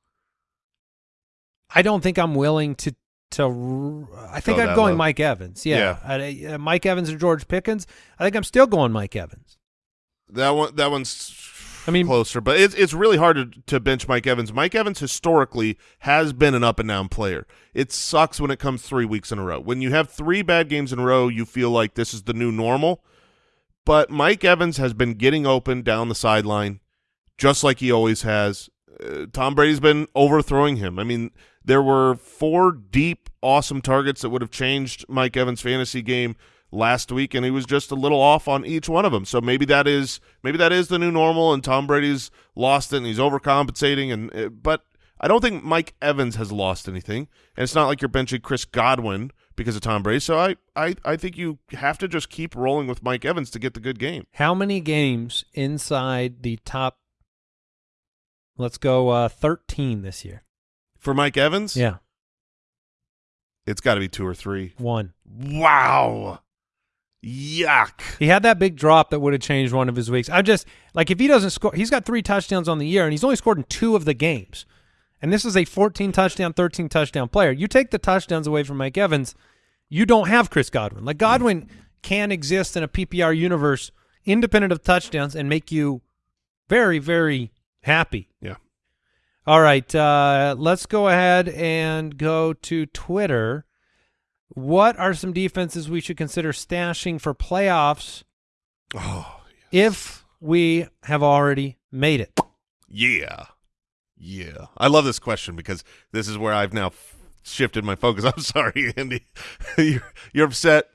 [SPEAKER 1] I don't think I'm willing to to. I think I'm going
[SPEAKER 4] low.
[SPEAKER 1] Mike Evans. Yeah, I- uh, Mike Evans or George Pickens. I think I'm still going Mike Evans.
[SPEAKER 4] that one that one's.
[SPEAKER 1] I mean-
[SPEAKER 4] closer, but it's it's really hard to, to bench Mike Evans. Mike Evans historically has been an up and down player. It sucks when it comes three weeks in a row. When you have three bad games in a row, you feel like this is the new normal. But Mike Evans has been getting open down the sideline, just like he always has. Uh, Tom Brady's been overthrowing him. I mean, there were four deep, awesome targets that would have changed Mike Evans' fantasy game last week, and he was just a little off on each one of them. So maybe that is maybe that is the new normal, and Tom Brady's lost it, and he's overcompensating. And uh, but I don't think Mike Evans has lost anything, and it's not like you're benching Chris Godwin because of Tom Brady. So I I I think you have to just keep rolling with Mike Evans to get the good game.
[SPEAKER 1] How many games inside the top? Let's go uh, 13 this year.
[SPEAKER 4] For Mike Evans,
[SPEAKER 1] Yeah,
[SPEAKER 4] it's got to be two or three.
[SPEAKER 1] one.
[SPEAKER 4] Wow. Yuck.
[SPEAKER 1] He had that big drop that would have changed one of his weeks. I'm just like if he doesn't score, he's got three touchdowns on the year, and he's only scored in two of the games. And this is a 14 touchdown, 13 touchdown player. You take the touchdowns away from Mike Evans, you don't have Chris Godwin. Like Godwin can exist in a PPR universe independent of touchdowns and make you very, very happy.
[SPEAKER 4] Yeah.
[SPEAKER 1] All right, uh, let's go ahead and go to Twitter. What are some defenses we should consider stashing for playoffs
[SPEAKER 4] Oh,
[SPEAKER 1] if we have already made it?
[SPEAKER 4] yeah. Yeah. I love this question because this is where I've now f- shifted my focus. I'm sorry, Andy. you're, you're upset.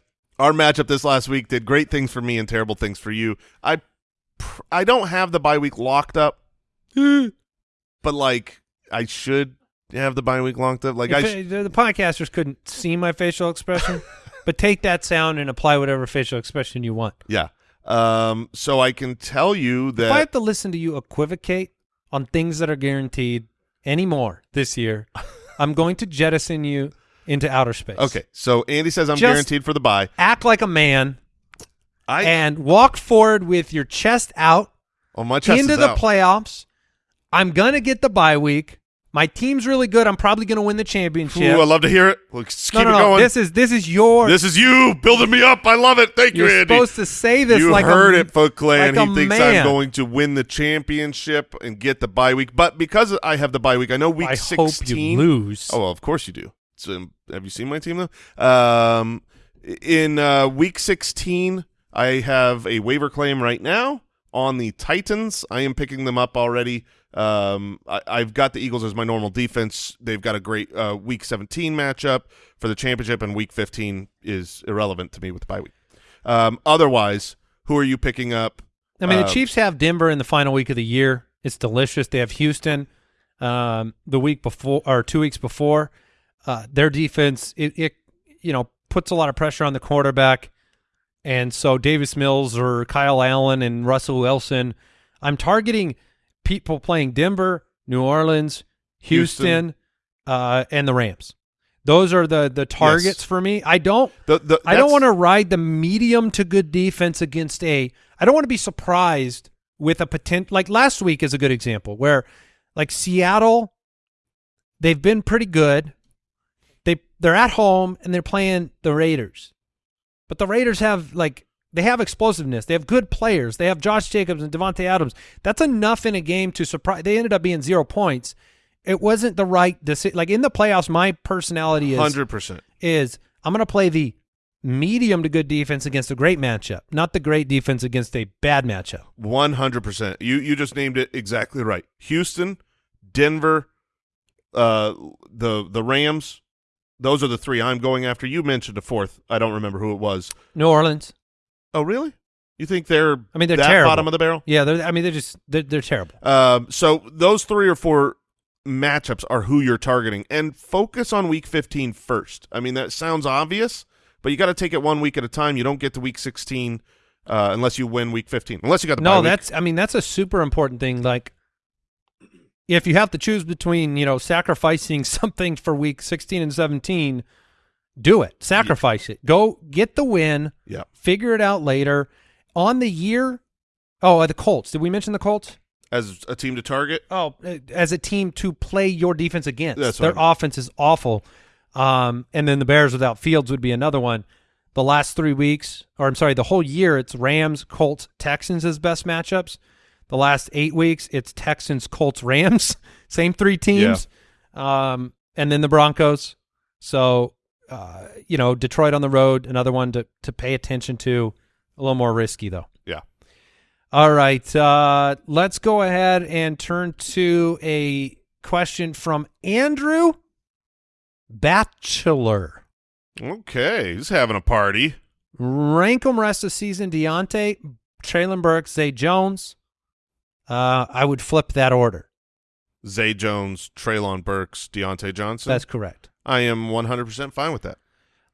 [SPEAKER 4] Our matchup this last week did great things for me and terrible things for you. I pr- I don't have the bye week locked up, but like I should have the bye week locked up. Like
[SPEAKER 1] If
[SPEAKER 4] I
[SPEAKER 1] it- the podcasters couldn't see my facial expression, but take that sound and apply whatever facial expression you want.
[SPEAKER 4] yeah. Um so I can tell you that
[SPEAKER 1] If I have to listen to you equivocate on things that are guaranteed anymore this year, I'm going to jettison you into outer space.
[SPEAKER 4] Okay. So Andy says I'm
[SPEAKER 1] Just-
[SPEAKER 4] guaranteed for the bye.
[SPEAKER 1] Act like a man
[SPEAKER 4] I
[SPEAKER 1] and walk forward with your chest out
[SPEAKER 4] oh my chest
[SPEAKER 1] into the
[SPEAKER 4] out.
[SPEAKER 1] playoffs. I'm going to get the bye week. My team's really good. I'm probably going to win the championship.
[SPEAKER 4] Ooh, I love to hear it. Let's
[SPEAKER 1] no,
[SPEAKER 4] keep
[SPEAKER 1] no,
[SPEAKER 4] it
[SPEAKER 1] no.
[SPEAKER 4] going.
[SPEAKER 1] This is this is your.
[SPEAKER 4] This is you building me up. I love it. Thank you,
[SPEAKER 1] you're
[SPEAKER 4] Andy.
[SPEAKER 1] supposed to say this
[SPEAKER 4] you
[SPEAKER 1] like
[SPEAKER 4] heard
[SPEAKER 1] a,
[SPEAKER 4] it, Foot Clan.
[SPEAKER 1] like
[SPEAKER 4] he thinks
[SPEAKER 1] man.
[SPEAKER 4] I'm going to win the championship and get the bye week. But because I have the bye week, I know week
[SPEAKER 1] I
[SPEAKER 4] 16.
[SPEAKER 1] hope you lose.
[SPEAKER 4] Oh, well, of course you do. So, have you seen my team though? Um, in uh, week 16, I have a waiver claim right now on the Titans. I am picking them up already. Um, I, I've got the Eagles as my normal defense. They've got a great uh, week 17 matchup for the championship, and week 15 is irrelevant to me with the bye week. Um, otherwise, who are you picking up?
[SPEAKER 1] I mean,
[SPEAKER 4] Uh,
[SPEAKER 1] the Chiefs have Denver in the final week of the year. It's delicious. They have Houston um, the week before or two weeks before. Uh, their defense, it, it you know puts a lot of pressure on the quarterback, and so Davis Mills or Kyle Allen and Russell Wilson. I'm targeting people playing Denver, New Orleans, Houston,
[SPEAKER 4] Houston.
[SPEAKER 1] Uh, and the Rams. Those are the the targets
[SPEAKER 4] Yes.
[SPEAKER 1] for me. I don't
[SPEAKER 4] The, the,
[SPEAKER 1] I don't want to ride the medium to good defense against a. I don't want to be surprised with a potential. Like last week is a good example where, like Seattle, they've been pretty good. They they're at home and they're playing the Raiders, but the Raiders have like they have explosiveness. They have good players. They have Josh Jacobs and Davante Adams. That's enough in a game to surprise. They ended up being zero points. It wasn't the right decision. Like in the playoffs, my personality is
[SPEAKER 4] Hundred percent.
[SPEAKER 1] is I'm going to play the medium to good defense against a great matchup, not the great defense against a bad matchup.
[SPEAKER 4] One hundred percent. You you just named it exactly right. Houston, Denver, uh, the the Rams. Those are the three I'm going after. You mentioned a fourth. I don't remember who it was.
[SPEAKER 1] New Orleans.
[SPEAKER 4] Oh, really? You think they're?
[SPEAKER 1] I mean, they're terrible.
[SPEAKER 4] bottom of the barrel.
[SPEAKER 1] Yeah, they're, I mean, they're just they're, they're terrible.
[SPEAKER 4] Um, so those three or four matchups are who you're targeting, and focus on Week 15 first. I mean, that sounds obvious, but you got to take it one week at a time. You don't get to Week 16 uh, unless you win Week 15. Unless you got the
[SPEAKER 1] No, that's I mean that's a super important thing. Like, if you have to choose between you know sacrificing something for week 16 and 17, do it. Sacrifice it. Go get the win.
[SPEAKER 4] yeah.
[SPEAKER 1] Figure it out later. On the year, oh, uh, the Colts. Did we mention the Colts?
[SPEAKER 4] As a team to target.
[SPEAKER 1] Oh, uh, as a team to play your defense against.
[SPEAKER 4] That's
[SPEAKER 1] Their
[SPEAKER 4] I mean.
[SPEAKER 1] offense is awful. Um, and then the Bears without Fields would be another one. The last three weeks, or I'm sorry, the whole year, it's Rams, Colts, Texans as best matchups. The last eight weeks, it's Texans, Colts, Rams, same three teams. Um, and then the Broncos. So, uh, you know, Detroit on the road, another one to to pay attention to. A little more risky though.
[SPEAKER 4] Yeah.
[SPEAKER 1] All right. Uh, let's go ahead and turn to a question from Andrew Bachelor.
[SPEAKER 4] Okay. He's having a party.
[SPEAKER 1] Rank 'em rest of season Diontae, Treylon Burks, Zay Jones. Uh, I would flip that order.
[SPEAKER 4] Zay Jones, Treylon Burks, Diontae Johnson.
[SPEAKER 1] That's correct.
[SPEAKER 4] I am 100% fine with that.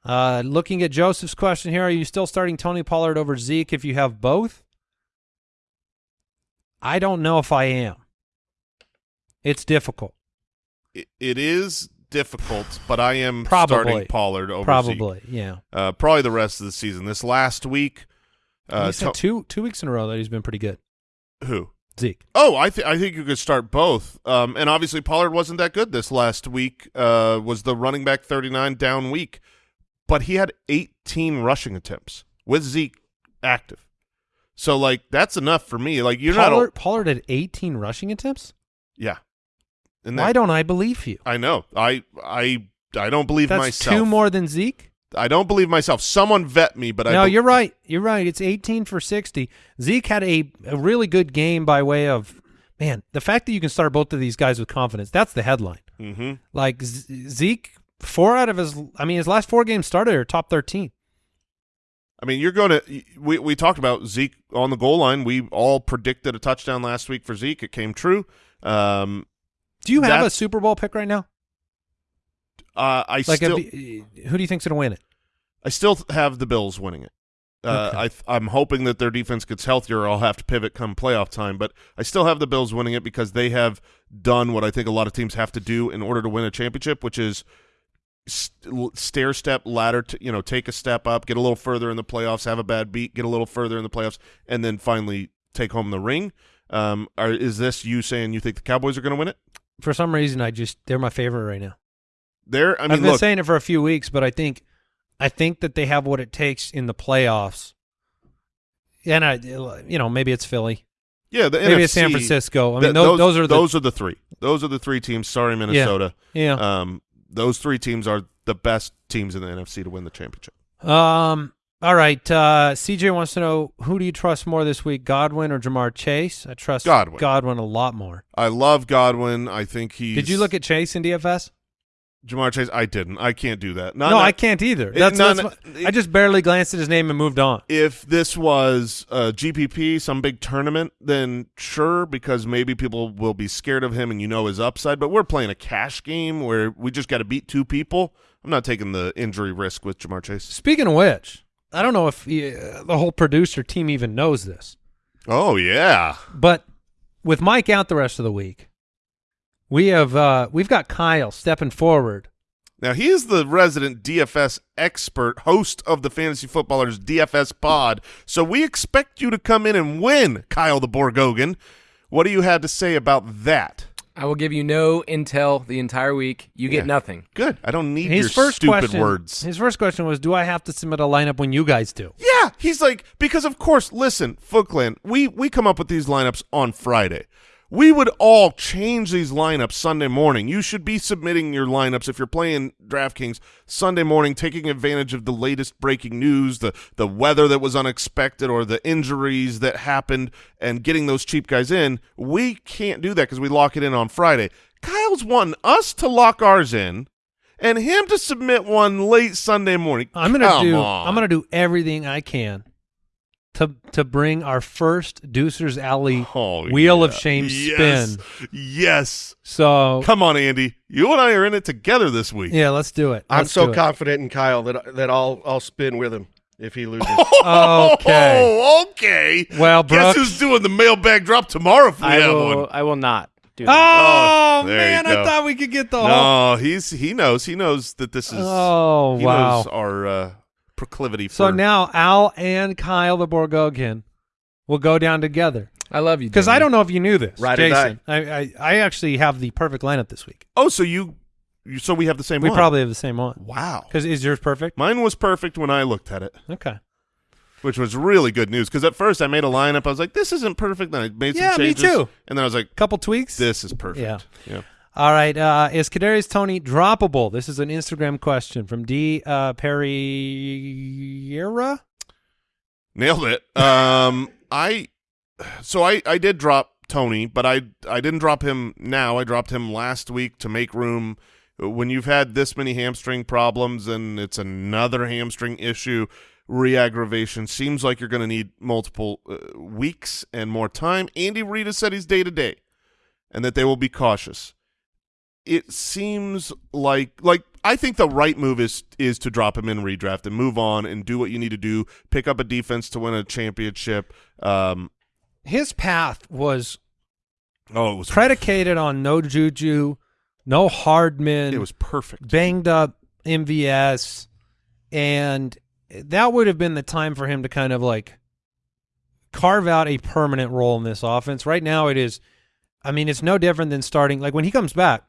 [SPEAKER 1] Uh, looking at Joseph's question here, are you still starting Tony Pollard over Zeke if you have both? I don't know if I am. It's difficult.
[SPEAKER 4] It, it is difficult, but I am
[SPEAKER 1] Probably.
[SPEAKER 4] starting Pollard over Zeke.
[SPEAKER 1] Probably, yeah.
[SPEAKER 4] Uh, probably the rest of the season. This last week, uh,
[SPEAKER 1] two two weeks in a row that he's been pretty good.
[SPEAKER 4] who?
[SPEAKER 1] Zeke.
[SPEAKER 4] Oh, I think I think you could start both. Um, and obviously Pollard wasn't that good this last week. Uh, was the running back thirty nine down week, but he had eighteen rushing attempts with Zeke active. So like that's enough for me. Like you're
[SPEAKER 1] Pollard,
[SPEAKER 4] not.
[SPEAKER 1] Pollard had 18 rushing attempts.
[SPEAKER 4] Yeah. And
[SPEAKER 1] Why don't I believe you?
[SPEAKER 4] I know. I I I don't believe
[SPEAKER 1] That's
[SPEAKER 4] myself.
[SPEAKER 1] two more than Zeke.
[SPEAKER 4] I don't believe myself. Someone vet me, but I
[SPEAKER 1] no, you're right. You're right. It's 18 for 60. Zeke had a, a really good game by way of man. The fact that you can start both of these guys with confidence. That's the headline.
[SPEAKER 4] Mhm.
[SPEAKER 1] Like Z- Zeke, four out of his. I mean, his last four games started are top 13.
[SPEAKER 4] I mean, you're going to. We we talked about Zeke on the goal line. We all predicted a touchdown last week for Zeke. It came true. Um,
[SPEAKER 1] Do you have a Super Bowl pick right now?
[SPEAKER 4] Uh, I
[SPEAKER 1] Like,
[SPEAKER 4] still
[SPEAKER 1] who do you think's going to win it?
[SPEAKER 4] I still have the Bills winning it. Uh,
[SPEAKER 1] Okay.
[SPEAKER 4] I th- I'm hoping that their defense gets healthier. I'll have to pivot come playoff time, but I still have the Bills winning it because they have done what I think a lot of teams have to do in order to win a championship, which is st- stair step ladder. To, you know, take a step up, get a little further in the playoffs, have a bad beat, get a little further in the playoffs, and then finally take home the ring. Um, are, is this you saying you think the Cowboys are going to win it?
[SPEAKER 1] For some reason, I just they're my favorite right now.
[SPEAKER 4] There, I mean,
[SPEAKER 1] have been
[SPEAKER 4] look,
[SPEAKER 1] saying it for a few weeks, but I think I think that they have what it takes in the playoffs. And I, you know, maybe it's Philly,
[SPEAKER 4] yeah, the
[SPEAKER 1] maybe
[SPEAKER 4] NFC,
[SPEAKER 1] it's San Francisco. I mean, those, those are the
[SPEAKER 4] those are the three. Those are the three teams. Sorry, Minnesota.
[SPEAKER 1] yeah.
[SPEAKER 4] Um, those three teams are the best teams in the NFC to win the championship.
[SPEAKER 1] Um. All right. Uh, CJ wants to know who do you trust more this week, Godwin or Ja'Marr Chase? I trust
[SPEAKER 4] Godwin.
[SPEAKER 1] Godwin a lot more.
[SPEAKER 4] I love Godwin. I think he.
[SPEAKER 1] Did you look at Chase in DFS?
[SPEAKER 4] Ja'Marr Chase? I didn't. I can't do that. Not,
[SPEAKER 1] no,
[SPEAKER 4] not-
[SPEAKER 1] I can't either.
[SPEAKER 4] It-
[SPEAKER 1] That's,
[SPEAKER 4] no,
[SPEAKER 1] that's what- I just barely glanced at his name and moved on.
[SPEAKER 4] If this was a GPP, some big tournament, then sure, because maybe people will be scared of him and you know his upside. But we're playing a cash game where we just got to beat two people. I'm not taking the injury risk with Ja'Marr Chase.
[SPEAKER 1] Speaking of which, I don't know if uh, the whole producer team even knows this.
[SPEAKER 4] Oh yeah,
[SPEAKER 1] But with Mike out the rest of the week, we have uh, we've got Kyle stepping forward.
[SPEAKER 4] Now he is the resident DFS expert, host of the Fantasy Footballers DFS Pod. So we expect you to come in and win, Kyle the Borgogan. What do you have to say about that?
[SPEAKER 6] I will give you no intel the entire week. You get
[SPEAKER 4] Yeah.
[SPEAKER 6] nothing.
[SPEAKER 4] Good. I don't need
[SPEAKER 1] His
[SPEAKER 4] your
[SPEAKER 1] first
[SPEAKER 4] stupid
[SPEAKER 1] question,
[SPEAKER 4] words.
[SPEAKER 1] His first question was, "Do I have to submit a lineup when you guys do?"
[SPEAKER 4] Yeah, he's like because of course. Listen, Foot Clan, we we come up with these lineups on Friday. We would all change these lineups Sunday morning. You should be submitting your lineups if you're playing DraftKings Sunday morning, taking advantage of the latest breaking news, the the weather that was unexpected, or the injuries that happened, and getting those cheap guys in. We can't do that because we lock it in on Friday. Kyle's wanting us to lock ours in, and him to submit one late Sunday morning.
[SPEAKER 1] I'm gonna
[SPEAKER 4] Come
[SPEAKER 1] do.
[SPEAKER 4] on.
[SPEAKER 1] I'm gonna do everything I can to to bring our first Deucer's Alley
[SPEAKER 4] Oh,
[SPEAKER 1] Wheel of. Shame
[SPEAKER 4] yes.
[SPEAKER 1] spin.
[SPEAKER 4] Yes.
[SPEAKER 1] So
[SPEAKER 4] Come on, Andy. You and I are in it together this week.
[SPEAKER 1] yeah, let's do it.
[SPEAKER 7] I'm so
[SPEAKER 1] do it.
[SPEAKER 7] confident in Kyle that that I'll I'll spin with him if he loses.
[SPEAKER 1] Okay.
[SPEAKER 4] Oh, okay.
[SPEAKER 1] Well,
[SPEAKER 4] Guess
[SPEAKER 1] Brooks-
[SPEAKER 4] who's doing the mailbag drop tomorrow if we
[SPEAKER 5] I
[SPEAKER 4] have
[SPEAKER 5] will.
[SPEAKER 4] one?
[SPEAKER 5] I will not do that.
[SPEAKER 1] Oh,
[SPEAKER 4] Oh,
[SPEAKER 1] man, I thought we could get the whole.
[SPEAKER 4] He's he knows. He knows that this is
[SPEAKER 1] Oh
[SPEAKER 4] he
[SPEAKER 1] wow.
[SPEAKER 4] knows our uh, proclivity for
[SPEAKER 1] So now Al and Kyle the Borgogian will go down together
[SPEAKER 6] I love you.
[SPEAKER 1] because I don't know if you knew this,
[SPEAKER 7] right or
[SPEAKER 1] Jason. I, I I actually have the perfect lineup this week.
[SPEAKER 4] Oh, so you, you so we have the same
[SPEAKER 1] We
[SPEAKER 4] one.
[SPEAKER 1] probably have the same one.
[SPEAKER 4] Wow.
[SPEAKER 1] Because is yours perfect?
[SPEAKER 4] Mine was perfect when I looked at it.
[SPEAKER 1] Okay.
[SPEAKER 4] which was really good news because at first I made a lineup. I was like, "This isn't perfect." Then I made some
[SPEAKER 1] Yeah, me too.
[SPEAKER 4] and then I was like,
[SPEAKER 1] Couple tweaks.
[SPEAKER 4] "This is perfect."
[SPEAKER 1] Yeah.
[SPEAKER 4] yeah.
[SPEAKER 1] All right. Uh, is Kadarius Toney droppable? This is an Instagram question from D uh.
[SPEAKER 4] Nailed it. Um, I so I I did drop Toney, but I I didn't drop him now. I dropped him last week to make room. When you've had this many hamstring problems and it's another hamstring issue, re-aggravation seems like you're going to need multiple uh, weeks and more time. Andy Reid has said he's day to day, and that they will be cautious. It seems like like I think the right move is is to drop him in redraft and move on and do what you need to do. Pick up a defense to win a championship. Um,
[SPEAKER 1] His path was
[SPEAKER 4] oh, it was
[SPEAKER 1] predicated on no juju, no Hardman,
[SPEAKER 4] It was perfect.
[SPEAKER 1] banged up MVS, and that would have been the time for him to kind of like carve out a permanent role in this offense. Right now, it is. I mean, it's no different than starting like when he comes back.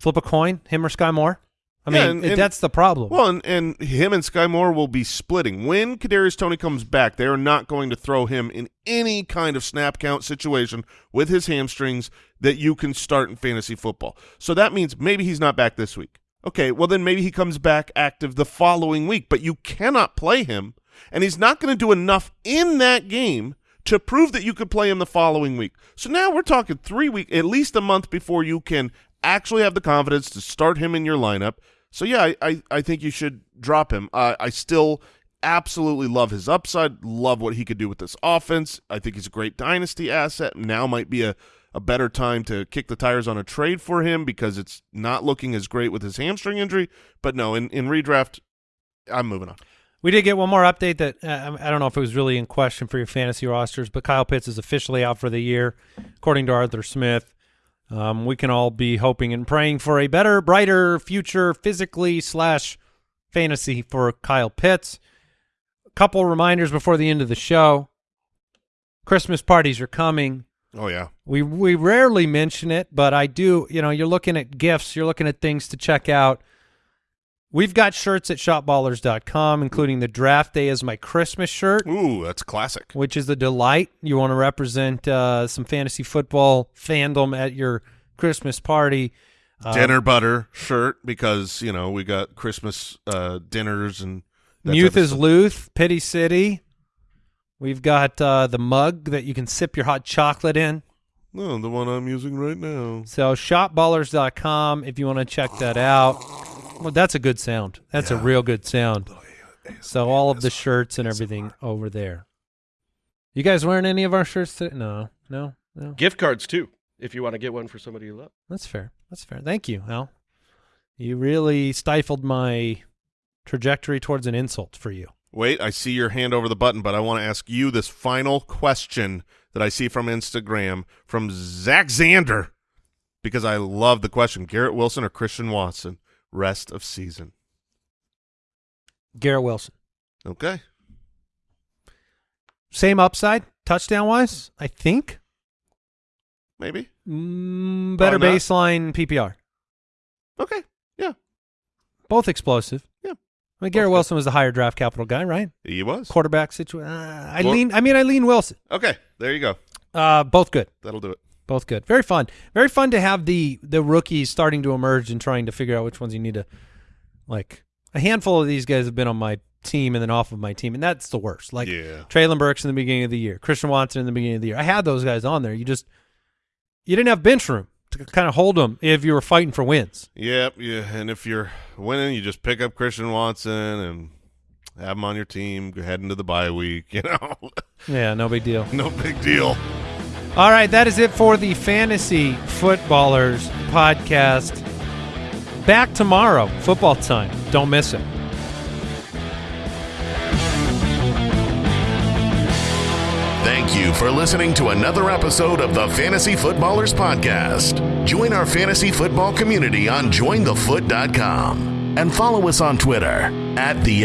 [SPEAKER 1] Flip a coin, him or Sky Moore. I
[SPEAKER 4] Yeah,
[SPEAKER 1] mean,
[SPEAKER 4] and- and-
[SPEAKER 1] that's the problem.
[SPEAKER 4] Well, and, and him and Sky Moore will be splitting. When Kadarius Toney comes back, they are not going to throw him in any kind of snap count situation with his hamstrings that you can start in fantasy football. So that means maybe he's not back this week. Okay, well then maybe he comes back active the following week, but you cannot play him, and he's not going to do enough in that game to prove that you could play him the following week. So now we're talking three week, at least a month before you can actually have the confidence to start him in your lineup. So yeah, I I, I think you should drop him. Uh, I still absolutely love his upside. Love what he could do with this offense. I think he's a great dynasty asset. Now might be a a better time to kick the tires on a trade for him because it's not looking as great with his hamstring injury. But no, in in redraft, I'm moving on.
[SPEAKER 1] We did get one more update that uh, I don't know if it was really in question for your fantasy rosters, but Kyle Pitts is officially out for the year, according to Arthur Smith. Um, we can all be hoping and praying for a better, brighter future physically slash fantasy for Kyle Pitts. A couple reminders before the end of the show. Christmas parties are coming.
[SPEAKER 4] Oh yeah,
[SPEAKER 1] We we rarely mention it, but I do. You know, you're looking at gifts, you're looking at things to check out. We've got shirts at shopballers.com, including the draft day as my Christmas shirt,
[SPEAKER 4] ooh, that's classic.
[SPEAKER 1] which is a delight. You want to represent uh, some fantasy football fandom at your Christmas party. Um,
[SPEAKER 4] Dinner butter shirt because you know we got Christmas uh, dinners and
[SPEAKER 1] Youth is. Luth, Pity City. We've got uh, the mug that you can sip your hot chocolate in.
[SPEAKER 4] No, the one I'm using right now.
[SPEAKER 1] So shopballers.com if you want to check that out. Well, that's a good sound. That's a real good sound. Oh, so all of the shirts and everything over there. You guys wearing any of our shirts today? No, no, no.
[SPEAKER 7] Gift cards too, if you want to get one for somebody you love.
[SPEAKER 1] That's fair. That's fair. Thank you, Al. You really stifled my trajectory towards an insult for you.
[SPEAKER 4] Wait, I see your hand over the button, but I want to ask you this final question that I see from Instagram from Zach Zander because I love the question: Garrett Wilson or Christian Watson? Rest of season.
[SPEAKER 1] Garrett Wilson.
[SPEAKER 4] Okay.
[SPEAKER 1] Same upside, touchdown wise, I think.
[SPEAKER 4] Maybe.
[SPEAKER 1] Mm, better baseline PPR.
[SPEAKER 4] Okay. Yeah.
[SPEAKER 1] Both explosive.
[SPEAKER 4] Yeah.
[SPEAKER 1] I mean, Garrett
[SPEAKER 4] Both good.
[SPEAKER 1] Wilson was the higher draft capital guy, right?
[SPEAKER 4] He was.
[SPEAKER 1] Quarterback situation. Uh, I lean. I mean, I lean Wilson.
[SPEAKER 4] Okay. There you go.
[SPEAKER 1] Uh, both good.
[SPEAKER 4] That'll do it.
[SPEAKER 1] Both good. Very fun. Very fun to have the the rookies starting to emerge and trying to figure out which ones you need to like. A handful of these guys have been on my team and then off of my team, and that's the worst. Like
[SPEAKER 4] Yeah.
[SPEAKER 1] Treylon Burks in the beginning of the year, Christian Watson in the beginning of the year. I had those guys on there. You just you didn't have bench room to kind of hold them if you were fighting for wins.
[SPEAKER 4] Yep. Yeah. And if you're winning, you just pick up Christian Watson and have him on your team. Go head into the bye week. You know,
[SPEAKER 1] Yeah, no big deal.
[SPEAKER 4] no big deal.
[SPEAKER 1] All right, that is it for the Fantasy Footballers podcast. Back tomorrow, football time. Don't miss it.
[SPEAKER 2] Thank you for listening to another episode of the Fantasy Footballers Podcast. Join our fantasy football community on jointhefoot.com and follow us on Twitter at the.